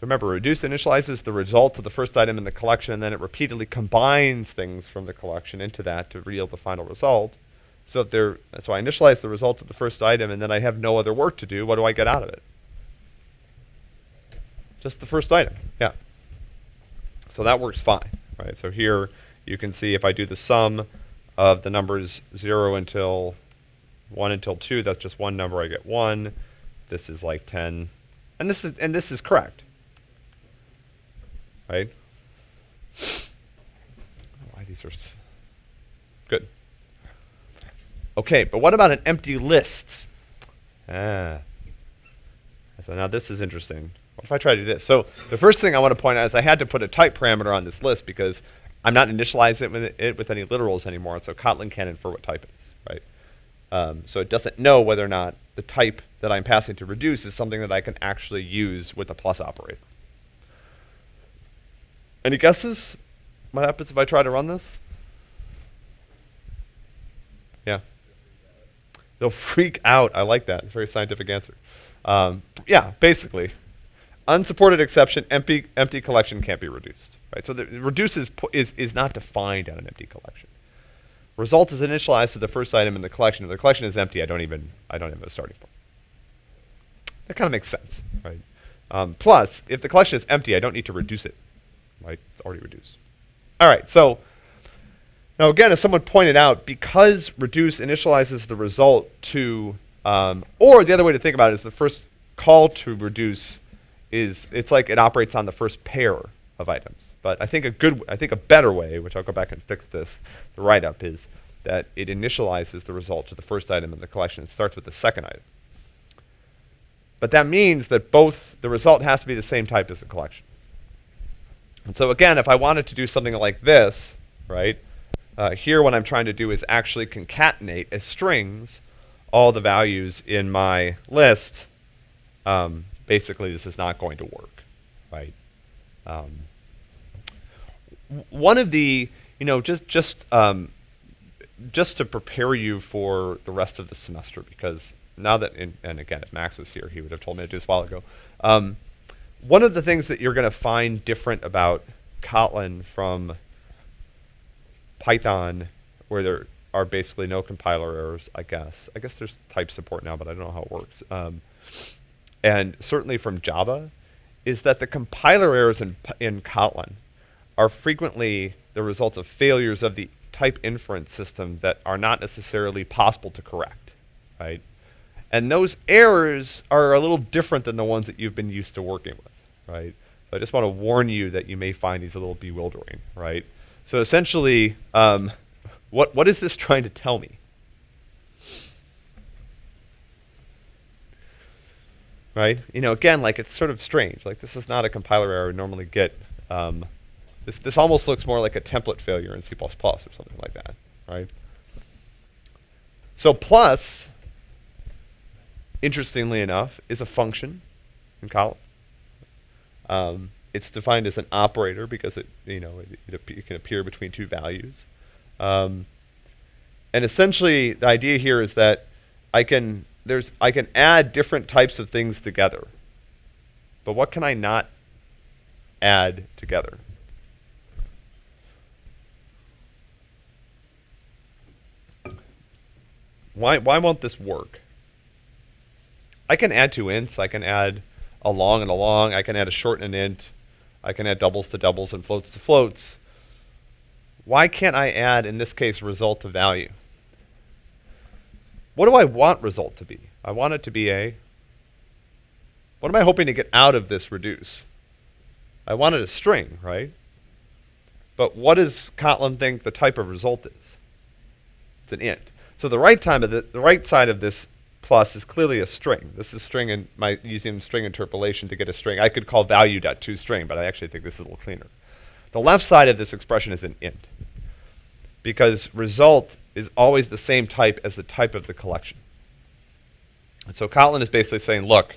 So remember, reduce initializes the result of the first item in the collection, and then it repeatedly combines things from the collection into that to yield the final result. So if there, so I initialize the result of the first item, and then I have no other work to do. What do I get out of it? Just the first item. Yeah. So that works fine, right? So here you can see if I do the sum of the numbers 0 until 1 until 2, that's just one number, I get 1. This is like 10. And this is and this is correct. Right? Why these are good. Okay, but what about an empty list? Ah. So now this is interesting. What if I try to do this? So the first thing I want to point out is I had to put a type parameter on this list because I'm not initializing it with, it with any literals anymore, so Kotlin can't infer what type it is, right? Um, so it doesn't know whether or not the type that I'm passing to reduce is something that I can actually use with the plus operator. Any guesses? What happens if I try to run this? Yeah. They'll freak out. I like that. It's a very scientific answer. Um, yeah, basically, unsupported exception, empty empty collection can't be reduced. Right. So the reduce is, is is not defined on an empty collection. Result is initialized to the first item in the collection. If the collection is empty, I don't even I don't have a starting point. That kind of makes sense, right? Um, plus, if the collection is empty, I don't need to reduce it. Right? It's already reduced. All right. So now again, as someone pointed out, because reduce initializes the result to, um, or the other way to think about it is the first call to reduce is it's like it operates on the first pair of items. But I think a good, I think a better way, which I'll go back and fix this, the write-up is that it initializes the result to the first item in the collection. It starts with the second item. But that means that both the result has to be the same type as the collection. And so again, if I wanted to do something like this, right? Uh, here what I'm trying to do is actually concatenate as strings all the values in my list. Um, basically, this is not going to work, right? Um, one of the, you know, just just um, just to prepare you for the rest of the semester, because now that, in, and again, if Max was here, he would have told me to do this a while ago. One of the things that you're going to find different about Kotlin from Python, where there are basically no compiler errors, I guess. I guess there's type support now, but I don't know how it works. Um, and certainly from Java, is that the compiler errors in, in Kotlin are frequently the results of failures of the type inference system that are not necessarily possible to correct, right? And those errors are a little different than the ones that you've been used to working with, right? So I just want to warn you that you may find these a little bewildering, right? So essentially, um, what what is this trying to tell me? Right? You know, again, like it's sort of strange. Like this is not a compiler error we normally get. Um, this this almost looks more like a template failure in C++ or something like that, right? So plus, interestingly enough, is a function in Kotlin. Um, it's defined as an operator because it, you know, it, it, it can appear between two values. Um, and essentially, the idea here is that I can there's I can add different types of things together. But what can I not add together? Why why won't this work? I can add two ints. I can add a long and a long. I can add a short and an int. I can add doubles to doubles and floats to floats. Why can't I add, in this case, result to value? What do I want result to be? I want it to be a. What am I hoping to get out of this reduce? I wanted a string, right? But what does Kotlin think the type of result is? It's an int. So the right time of the, the right side of this plus is clearly a string. This is string and my using string interpolation to get a string. I could call value dot but I actually think this is a little cleaner. The left side of this expression is an int because result is always the same type as the type of the collection. And so Kotlin is basically saying, look,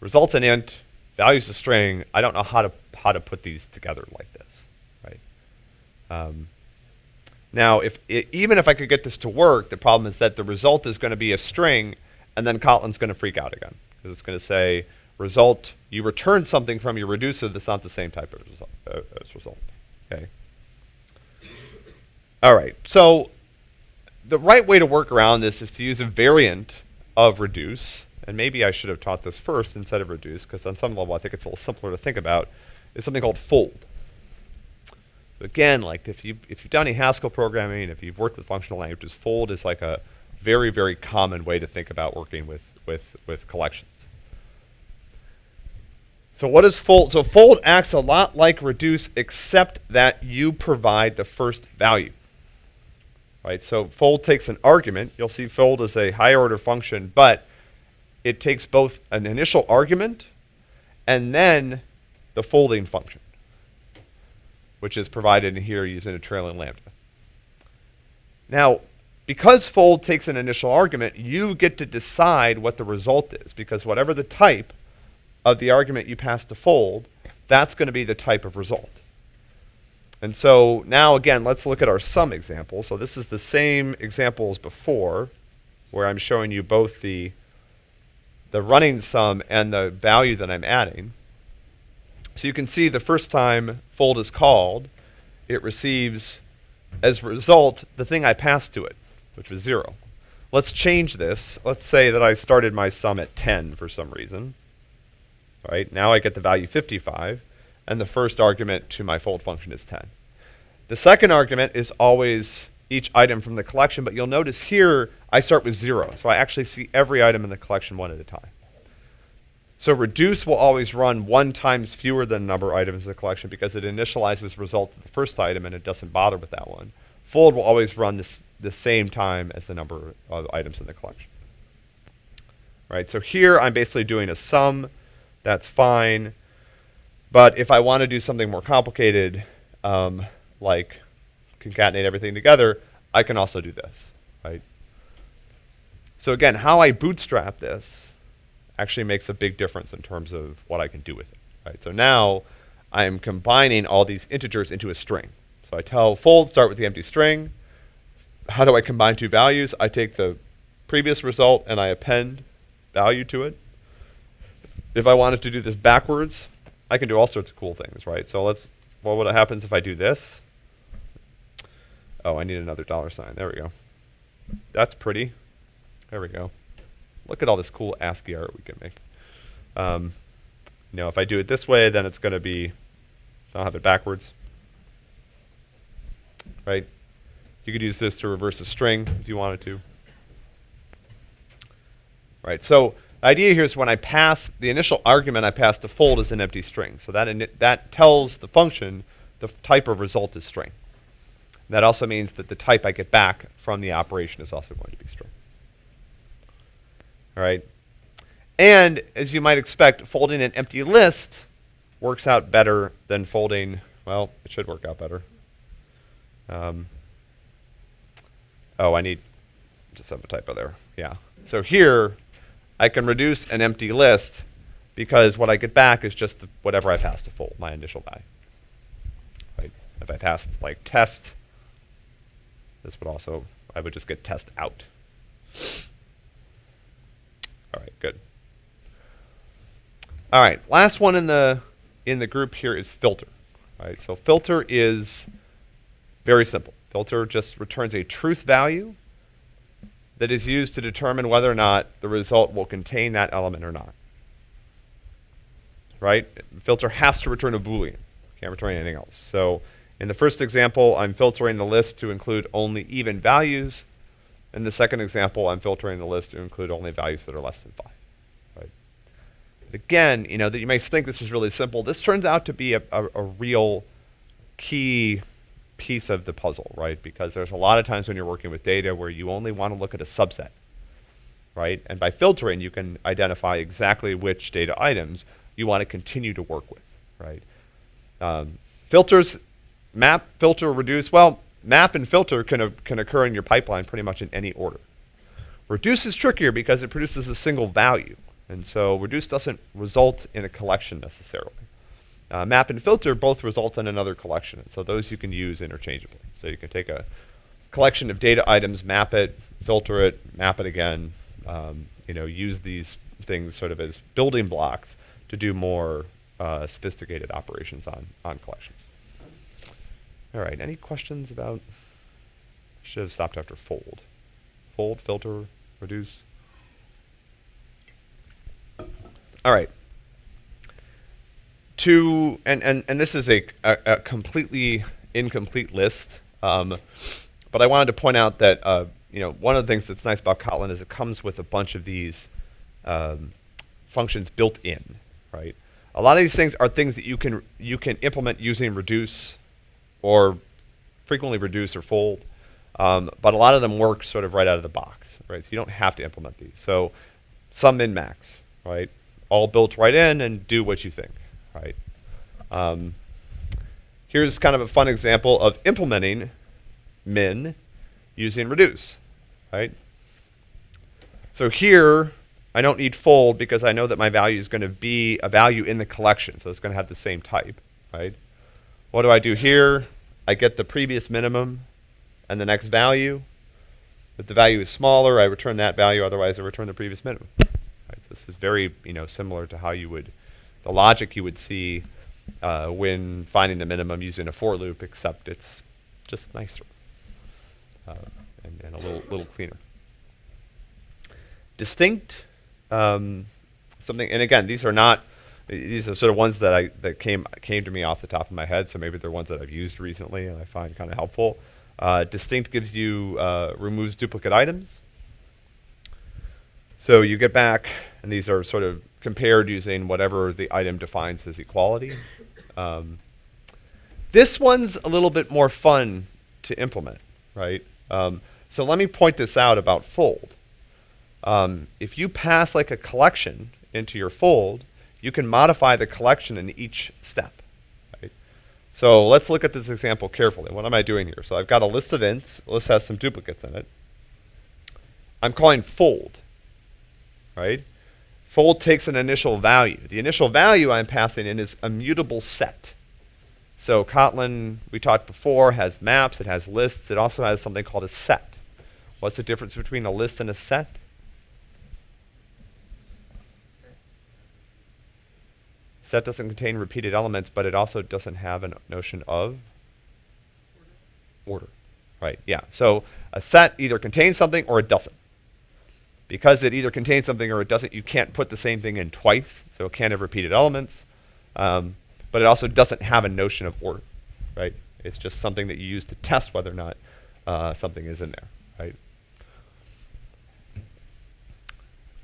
results an int, values a string. I don't know how to how to put these together like this, right? Um, now, if even if I could get this to work, the problem is that the result is going to be a string, and then Kotlin's going to freak out again because it's going to say result. You return something from your reducer that's not the same type of result. Uh, as result. Okay. All right. So the right way to work around this is to use a variant of reduce, and maybe I should have taught this first instead of reduce, because on some level I think it's a little simpler to think about, is something called fold. Again, like if you if you've done any Haskell programming, if you've worked with functional languages, fold is like a very, very common way to think about working with, with, with collections. So what is fold? So fold acts a lot like reduce, except that you provide the first value. Right? So fold takes an argument. You'll see fold is a higher order function, but it takes both an initial argument and then the folding function, which is provided in here using a trailing lambda. Now, because fold takes an initial argument, you get to decide what the result is, because whatever the type of the argument you pass to fold, that's going to be the type of result. And so now again, let's look at our sum example. So this is the same example as before, where I'm showing you both the, the running sum and the value that I'm adding. So you can see the first time fold is called, it receives as a result the thing I passed to it, which was 0. Let's change this. Let's say that I started my sum at 10 for some reason. Right? Now I get the value 55, and the first argument to my fold function is 10. The second argument is always each item from the collection, but you'll notice here I start with 0, so I actually see every item in the collection one at a time. So reduce will always run one times fewer than number of items in the collection because it initializes result of the first item and it doesn't bother with that one. Fold will always run this, the same time as the number of items in the collection. Right, so here I'm basically doing a sum. That's fine. But if I want to do something more complicated, um, like concatenate everything together, I can also do this, right? So again, how I bootstrap this actually makes a big difference in terms of what I can do with it, right? So now I am combining all these integers into a string. So I tell fold start with the empty string. How do I combine two values? I take the previous result and I append value to it. If I wanted to do this backwards, I can do all sorts of cool things, right? So let's, well, what happens if I do this? Oh, I need another dollar sign. There we go. That's pretty. There we go. Look at all this cool ASCII art we can make. Um, you know, if I do it this way, then it's going to be, I'll have it backwards. Right? You could use this to reverse a string if you wanted to. Right, so the idea here is when I pass, the initial argument I pass to fold is an empty string. So that, that tells the function the type of result is string. That also means that the type I get back from the operation is also going to be string. All right. And as you might expect, folding an empty list works out better than folding, well, it should work out better. Um, oh, I need, just have a typo there. Yeah. So here, I can reduce an empty list because what I get back is just the, whatever I passed to fold, my initial value. Right? If I passed like test, this would also, I would just get test out. All right, good. All right, last one in the in the group here is filter. All right, so filter is very simple. Filter just returns a truth value that is used to determine whether or not the result will contain that element or not. Right? Filter has to return a Boolean. Can't return anything else. So in the first example, I'm filtering the list to include only even values. In the second example, I'm filtering the list to include only values that are less than 5. Right? Again, you know, that you may think this is really simple. This turns out to be a, a, a real key piece of the puzzle, right? Because there's a lot of times when you're working with data where you only want to look at a subset, right? And by filtering, you can identify exactly which data items you want to continue to work with, right? Um, filters, map, filter, reduce, well, map and filter can, can occur in your pipeline pretty much in any order. Reduce is trickier because it produces a single value. And so reduce doesn't result in a collection necessarily. Uh, map and filter both result in another collection. So those you can use interchangeably. So you can take a collection of data items, map it, filter it, map it again, um, you know, use these things sort of as building blocks to do more uh, sophisticated operations on, on collections. All right, any questions about, should have stopped after fold. fold, filter, reduce. All right. To and and and this is a a, a completely incomplete list, um, but I wanted to point out that uh, you know one of the things that's nice about Kotlin is it comes with a bunch of these um, functions built in, right? A lot of these things are things that you can you can implement using reduce, or frequently reduce or fold, um, but a lot of them work sort of right out of the box, right? So you don't have to implement these. So sum min max, right? All built right in and do what you think, right? Um, here's kind of a fun example of implementing min using reduce, right? So here, I don't need fold because I know that my value is going to be a value in the collection, so it's going to have the same type, right? What do I do here? I get the previous minimum and the next value. If the value is smaller, I return that value, otherwise I return the previous minimum. Right, so this is very you know, similar to how you would, the logic you would see uh, when finding the minimum using a for loop, except it's just nicer uh, and, and a little, little cleaner. Distinct, um, something, and again, these are not, these are sort of ones that I that came came to me off the top of my head. So maybe they're ones that I've used recently and I find kind of helpful. Uh, distinct gives you uh, removes duplicate items. So you get back, and these are sort of compared using whatever the item defines as equality. Um, this one's a little bit more fun to implement, right? Um, so let me point this out about fold. Um, if you pass like a collection into your fold, you can modify the collection in each step. Right? So let's look at this example carefully. What am I doing here? So I've got a list of ints. The list has some duplicates in it. I'm calling fold. Right? Fold takes an initial value. The initial value I'm passing in is a mutable set. So Kotlin, we talked before, has maps, it has lists, it also has something called a set. What's the difference between a list and a set? Set doesn't contain repeated elements, but it also doesn't have a notion of order. Right, yeah. So a set either contains something or it doesn't. Because it either contains something or it doesn't, you can't put the same thing in twice, so it can't have repeated elements. Um, but it also doesn't have a notion of order, right? It's just something that you use to test whether or not uh, something is in there, right?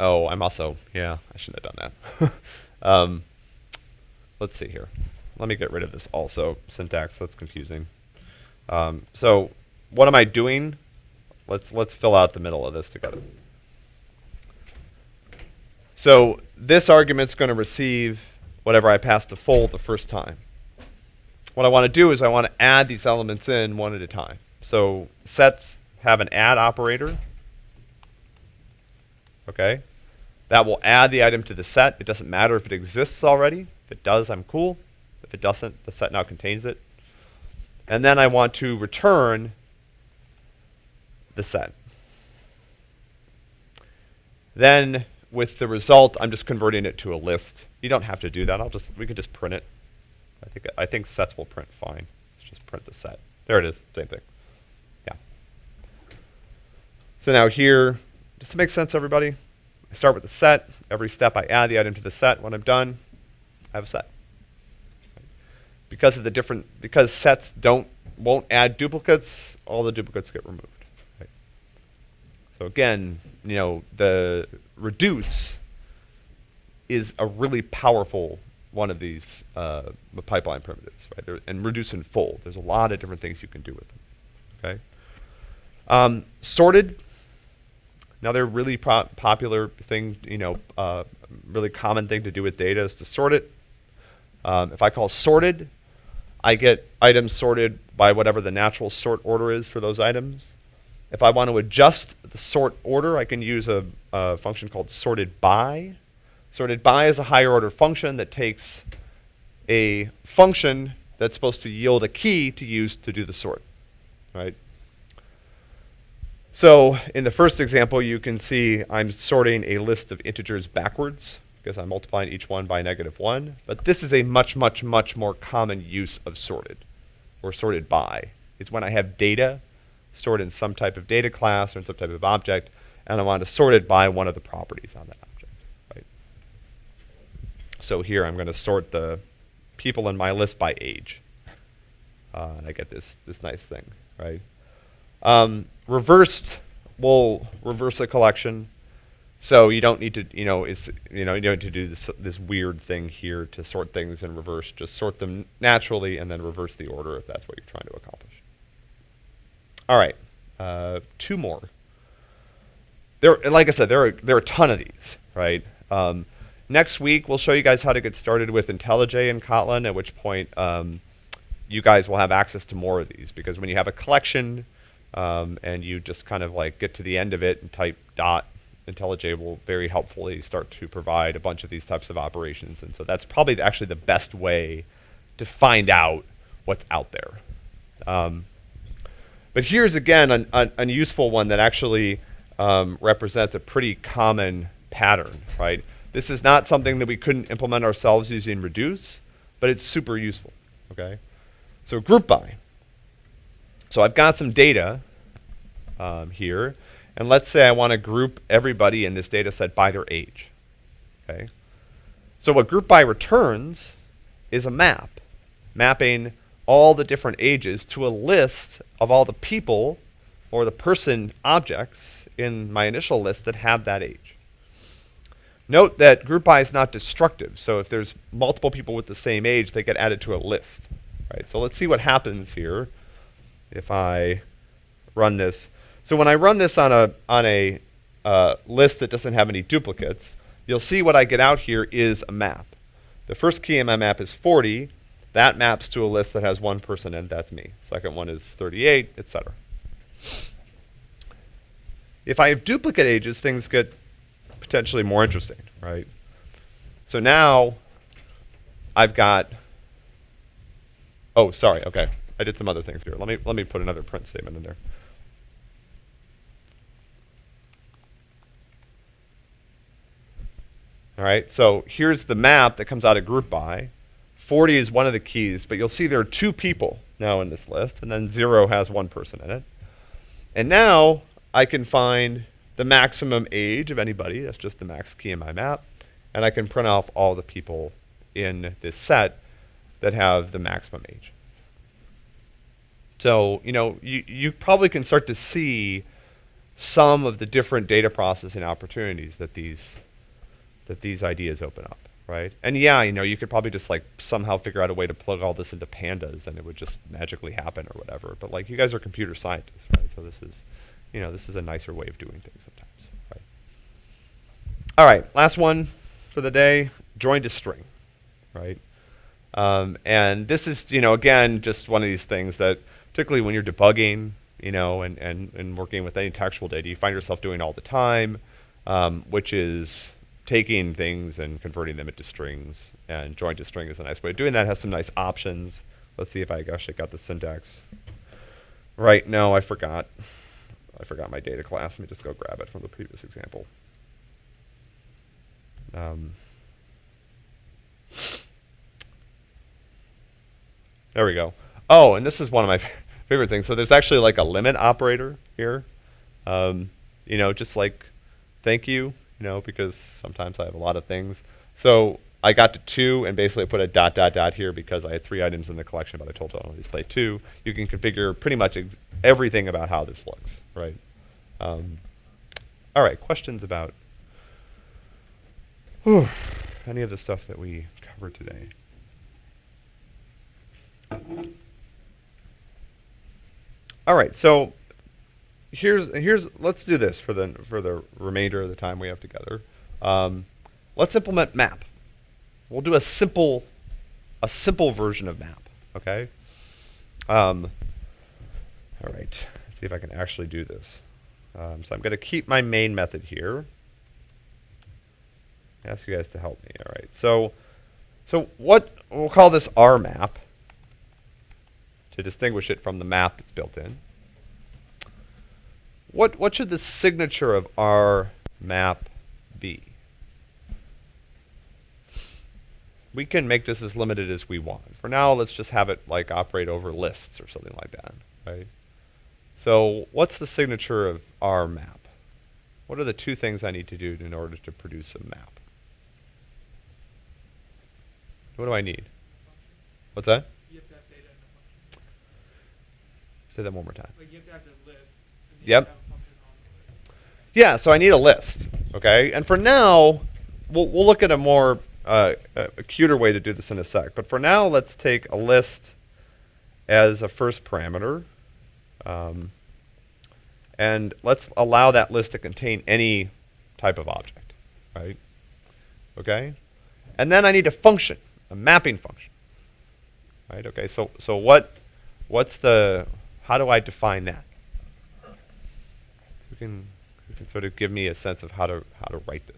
Oh, I'm also, yeah, I shouldn't have done that. [LAUGHS] um, let's see here. Let me get rid of this also syntax. That's confusing. Um, so what am I doing? Let's let's fill out the middle of this together. So this argument's going to receive whatever I pass to fold the first time. What I want to do is I want to add these elements in one at a time. So sets have an add operator. Okay? That will add the item to the set. It doesn't matter if it exists already. If it does, I'm cool. If it doesn't, the set now contains it. And then I want to return the set. Then with the result, I'm just converting it to a list. You don't have to do that. I'll just we can just print it. I think I think sets will print fine. Let's just print the set. There it is. Same thing. Yeah. So now here, does it make sense, everybody? I start with the set. Every step I add the item to the set. When I'm done, I have a set. Because of the different because sets don't won't add duplicates, all the duplicates get removed. So again, you know, the reduce is a really powerful one of these uh, pipeline primitives, right? And reduce and fold. There's a lot of different things you can do with them. Okay. Um, sorted. Another really popular thing, you know, uh, really common thing to do with data is to sort it. Um, if I call sorted, I get items sorted by whatever the natural sort order is for those items. If I want to adjust the sort order, I can use a, a function called sorted by. Sorted by is a higher order function that takes a function that's supposed to yield a key to use to do the sort, right? So in the first example, you can see I'm sorting a list of integers backwards because I'm multiplying each one by negative 1. But this is a much, much, much more common use of sorted or sorted by. It's when I have data stored in some type of data class or in some type of object, and I want to sort it by one of the properties on that object, right? So here I'm going to sort the people in my list by age. Uh, and I get this, this nice thing, right? Um, reversed will reverse a collection. So you don't need to, you know, it's, you know, you don't need to do this, this weird thing here to sort things in reverse. Just sort them naturally and then reverse the order if that's what you're trying to accomplish. All right, uh, two more. There, like I said, there are there are a ton of these, right? Um, next week we'll show you guys how to get started with IntelliJ and Kotlin. At which point, um, you guys will have access to more of these because when you have a collection um, and you just kind of like get to the end of it and type dot, IntelliJ will very helpfully start to provide a bunch of these types of operations. And so that's probably actually the best way to find out what's out there. Um, but here's again an, an, an useful one that actually um, represents a pretty common pattern, right? This is not something that we couldn't implement ourselves using reduce, but it's super useful, okay? So group by. So I've got some data um, here, and let's say I want to group everybody in this data set by their age, okay? So what group by returns is a map, mapping all the different ages to a list of all the people or the person objects in my initial list that have that age. Note that group by is not destructive, so if there's multiple people with the same age, they get added to a list. Right? So let's see what happens here if I run this. So when I run this on a, on a uh, list that doesn't have any duplicates, you'll see what I get out here is a map. The first key in my map is 40, that maps to a list that has one person in, that's me. Second one is 38, etc. If I have duplicate ages, things get potentially more interesting, right? So now I've got, oh, sorry, okay. I did some other things here. Let me, let me put another print statement in there. All right, so here's the map that comes out of group by. 40 is one of the keys, but you'll see there are two people now in this list, and then 0 has one person in it. And now I can find the maximum age of anybody, that's just the max key in my map, and I can print off all the people in this set that have the maximum age. So, you know, you, you probably can start to see some of the different data processing opportunities that these that these ideas open up, right? And yeah, you know, you could probably just like somehow figure out a way to plug all this into pandas and it would just magically happen or whatever. But like you guys are computer scientists, right? So this is, you know, this is a nicer way of doing things sometimes, right? All right, last one for the day, join to string, right? Um, and this is, you know, again, just one of these things that particularly when you're debugging, you know, and, and, and working with any textual data, you find yourself doing all the time, um, which is taking things and converting them into strings. And join to string is a nice way of doing that. It has some nice options. Let's see if I actually got the syntax right. No, I forgot. I forgot my data class. Let me just go grab it from the previous example. Um, there we go. Oh, and this is one of my [LAUGHS] favorite things. So there's actually like a limit operator here. Um, you know, just like thank you, you know, because sometimes I have a lot of things. So I got to two and basically put a dot dot dot here because I had three items in the collection, but I told it only display two. You can configure pretty much everything about how this looks, right? Um, all right, questions about whew, any of the stuff that we covered today? All right, so here's here's let's do this for the for the remainder of the time we have together. Um, let's implement map. We'll do a simple a simple version of map. Okay. Um, all right. Let's see if I can actually do this. Um, so I'm going to keep my main method here. Ask you guys to help me. All right. So so what we'll call this R map to distinguish it from the map that's built in. What, what should the signature of our map be? We can make this as limited as we want. For now, let's just have it like operate over lists or something like that, right? So what's the signature of our map? What are the two things I need to do in order to produce a map? What do I need? What's that? You have to have data in the function. Say that one more time. Like you Yeah, so I need a list. Okay, and for now, we'll we'll look at a more uh, a, cuter way to do this in a sec. But for now, let's take a list as a first parameter, um, and let's allow that list to contain any type of object, right? Okay, and then I need a function, a mapping function, right? Okay, so so what what's the how do I define that? Who can can sort of give me a sense of how to how to write this?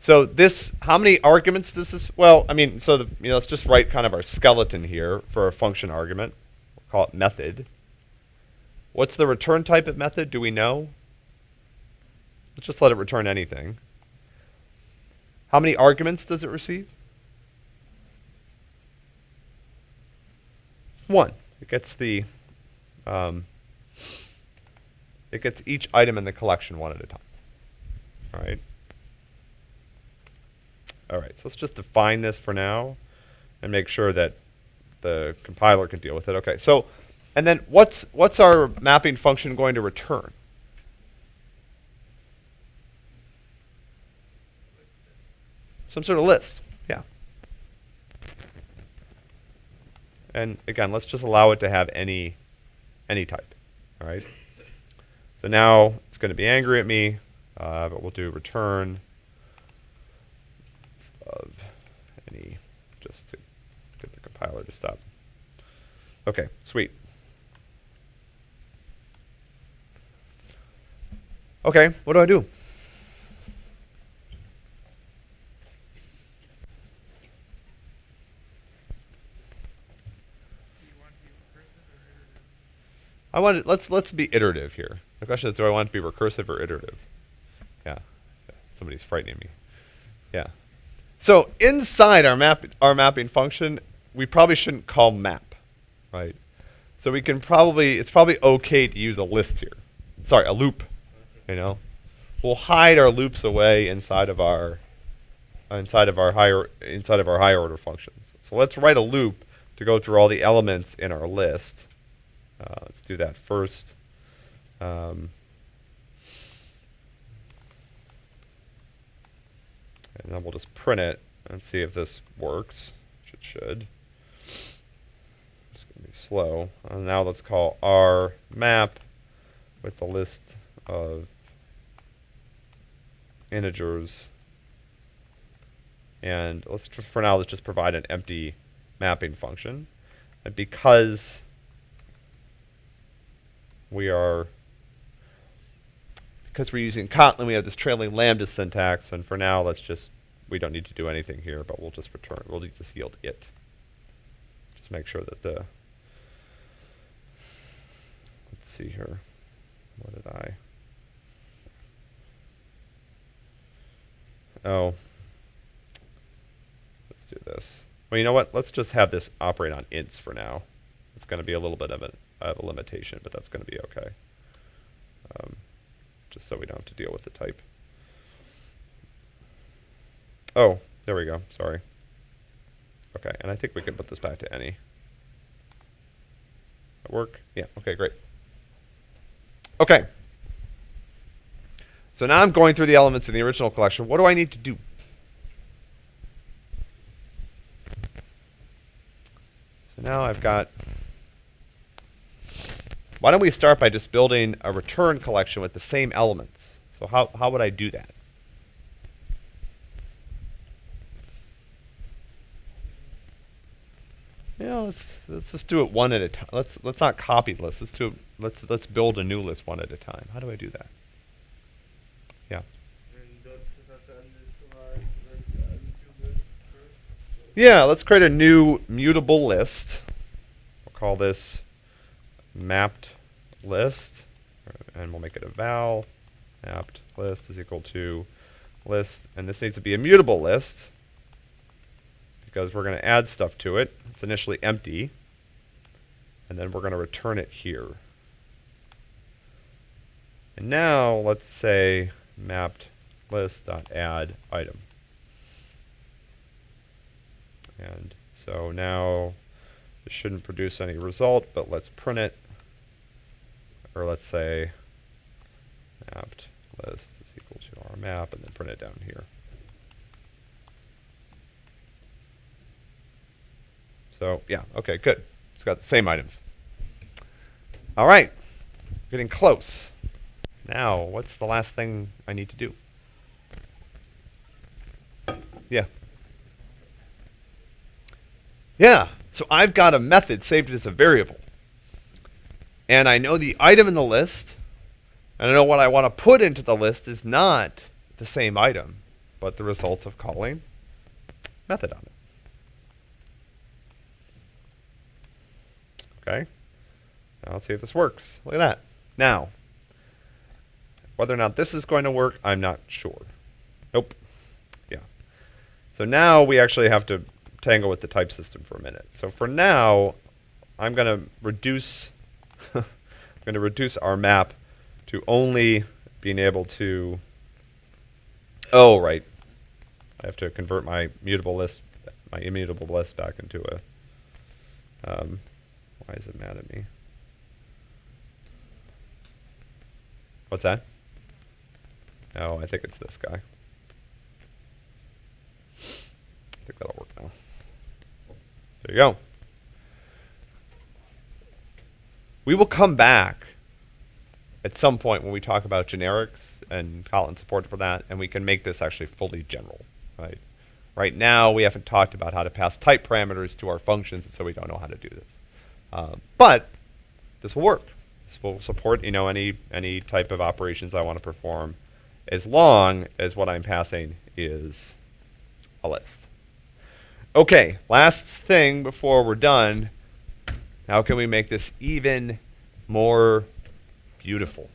So this, how many arguments does this? Well, I mean, so the, you know, let's just write kind of our skeleton here for a function argument. We'll call it method. What's the return type of method? Do we know? Let's just let it return anything. How many arguments does it receive? One. It gets the, um, it gets each item in the collection one at a time. All right. All right, so let's just define this for now and make sure that the compiler can deal with it. Okay, so, and then what's, what's our mapping function going to return? Some sort of list, yeah. And again, let's just allow it to have any, any type, all right? So now it's going to be angry at me, uh, but we'll do return of any, just to get the compiler to stop. Okay, sweet. Okay, what do I do? Do you want to be recursive or iterative? I want it, let's let's be iterative here. The question is, do I want it to be recursive or iterative? Yeah, somebody's frightening me. Yeah. So inside our map our mapping function, we probably shouldn't call map, right? So we can probably it's probably okay to use a list here. Sorry, a loop. You know, we'll hide our loops away inside of our inside of our higher inside of our higher order functions. So let's write a loop to go through all the elements in our list. Uh, let's do that first. Um, and then we'll just print it and see if this works. Which it should. It's going to be slow. And now let's call our map with a list of integers. And let's for now let's just provide an empty mapping function. And because we are because we're using Kotlin, we have this trailing lambda syntax, and for now, let's just, we don't need to do anything here, but we'll just return, we'll just yield it. Just make sure that the, let's see here, what did I? Oh, let's do this. Well, you know what? Let's just have this operate on ints for now. It's going to be a little bit of a, have a limitation, but that's going to be okay. Um, just so we don't have to deal with the type. Oh, there we go. Sorry. Okay, and I think we can put this back to any. That work? Yeah, okay, great. Okay. So now I'm going through the elements in the original collection. What do I need to do? So now I've got why don't we start by just building a return collection with the same elements? So how, how would I do that? Yeah, let's let's just do it one at a time. Let's let's not copy the list. Let's do let's let's build a new list one at a time. How do I do that? Yeah. Yeah, let's create a new mutable list. We'll call this mapped list, and we'll make it a val. Mapped list is equal to list, and this needs to be a mutable list because we're going to add stuff to it. It's initially empty. and then we're going to return it here. And now let's say mapped list dot add item. And so now this shouldn't produce any result, but let's print it. Or let's say mapped list is equal to our map and then print it down here. So yeah, okay, good. It's got the same items. All right, getting close. Now, what's the last thing I need to do? Yeah. Yeah, so I've got a method saved as a variable. And I know the item in the list, and I know what I want to put into the list is not the same item, but the result of calling method on it. Okay. Now let's see if this works. Look at that. Now, whether or not this is going to work, I'm not sure. Nope. Yeah. So now we actually have to tangle with the type system for a minute. So for now, I'm going to reduce I'm going to reduce our map to only being able to Oh, right. I have to convert my mutable list my immutable list back into a um, why is it mad at me? What's that? Oh, I think it's this guy. I think that'll work now. There you go. We will come back at some point when we talk about generics and Kotlin support for that, and we can make this actually fully general, right? Right now, we haven't talked about how to pass type parameters to our functions, and so we don't know how to do this. Uh, but this will work. This will support, you know, any any type of operations I want to perform, as long as what I'm passing is a list. Okay, last thing before we're done. How can we make this even more beautiful?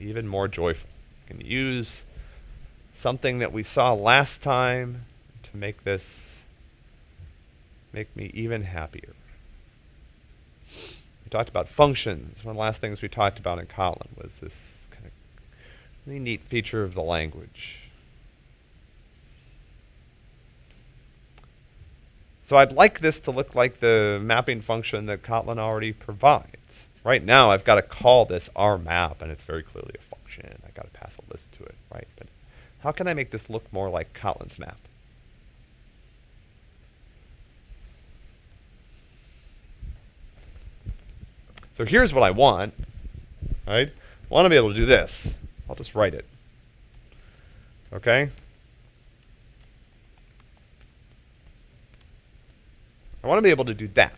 Even more joyful? We Can use something that we saw last time to make this make me even happier. We talked about functions. One of the last things we talked about in Kotlin was this kind of really neat feature of the language. So I'd like this to look like the mapping function that Kotlin already provides. Right now I've got to call this our map and it's very clearly a function. I've got to pass a list to it, right? But how can I make this look more like Kotlin's map? So here's what I want, right? I want to be able to do this. I'll just write it. Okay? I want to be able to do that.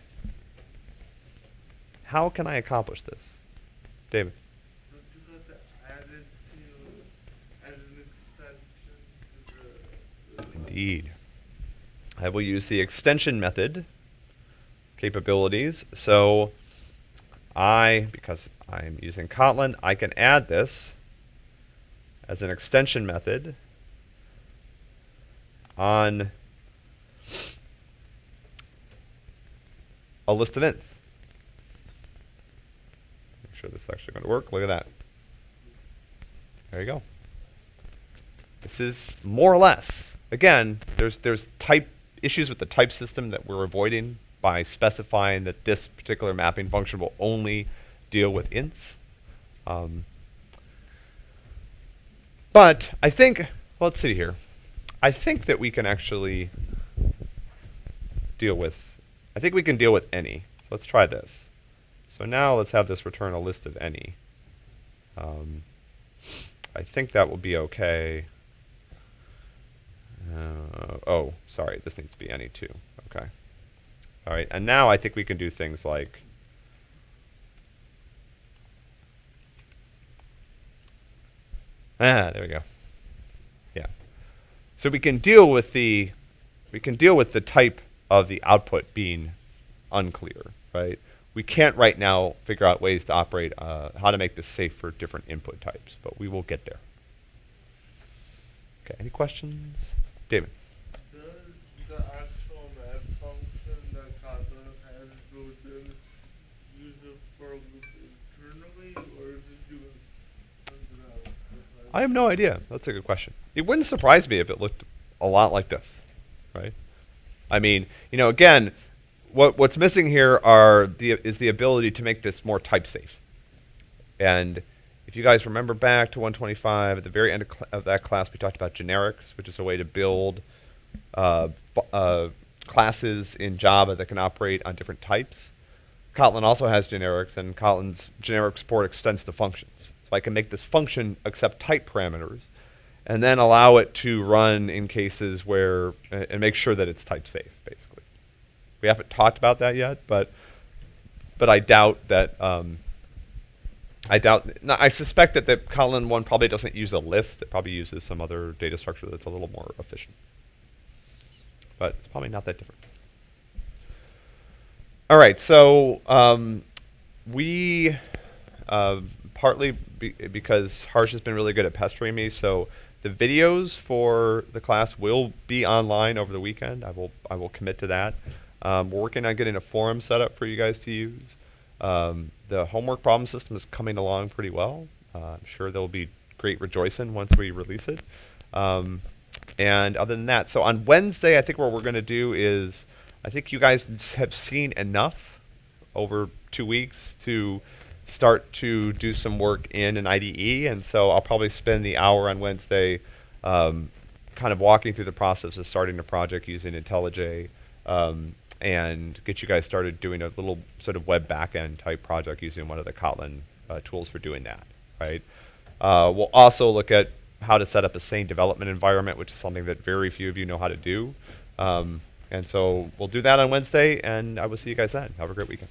How can I accomplish this? David. Indeed. I will use the extension method capabilities. So I, because I'm using Kotlin, I can add this as an extension method on a list of ints. Make sure this is actually going to work. Look at that. There you go. This is more or less. Again, there's there's type issues with the type system that we're avoiding by specifying that this particular mapping function will only deal with ints. Um, but I think, well, let's see here. I think that we can actually deal with, I think we can deal with any. So let's try this. So now let's have this return a list of any. Um, I think that will be okay. Uh, oh, sorry, this needs to be any too. Okay. All right, and now I think we can do things like Ah, there we go. Yeah. So we can deal with the we can deal with the type of the output being unclear, right? We can't right now figure out ways to operate, uh, how to make this safe for different input types, but we will get there. Okay, any questions? David. I have no idea. That's a good question. It wouldn't surprise me if it looked a lot like this, right? I mean, you know, again, what what's missing here are the is the ability to make this more type safe. And if you guys remember back to 125, at the very end of, of that class, we talked about generics, which is a way to build uh, uh, classes in Java that can operate on different types. Kotlin also has generics, and Kotlin's generic support extends to functions. So I can make this function accept type parameters, and then allow it to run in cases where, a- and make sure that it's type safe, basically. We haven't talked about that yet, but but I doubt that. Um, I doubt. No, I suspect that the Kotlin one probably doesn't use a list. It probably uses some other data structure that's a little more efficient. But it's probably not that different. All right, so um, we uh, partly be because Harsh has been really good at pestering me, so the videos for the class will be online over the weekend. I will I will commit to that. Um, we're working on getting a forum set up for you guys to use. Um, the homework problem system is coming along pretty well. Uh, I'm sure there will be great rejoicing once we release it. Um, and other than that, so on Wednesday, I think what we're going to do is, I think you guys have seen enough over two weeks to start to do some work in an IDE, and so I'll probably spend the hour on Wednesday um, kind of walking through the process of starting a project using IntelliJ um, and get you guys started doing a little sort of web backend type project using one of the Kotlin uh, tools for doing that, right? Uh, we'll also look at how to set up a sane development environment, which is something that very few of you know how to do. Um, and so we'll do that on Wednesday, and I will see you guys then. Have a great weekend.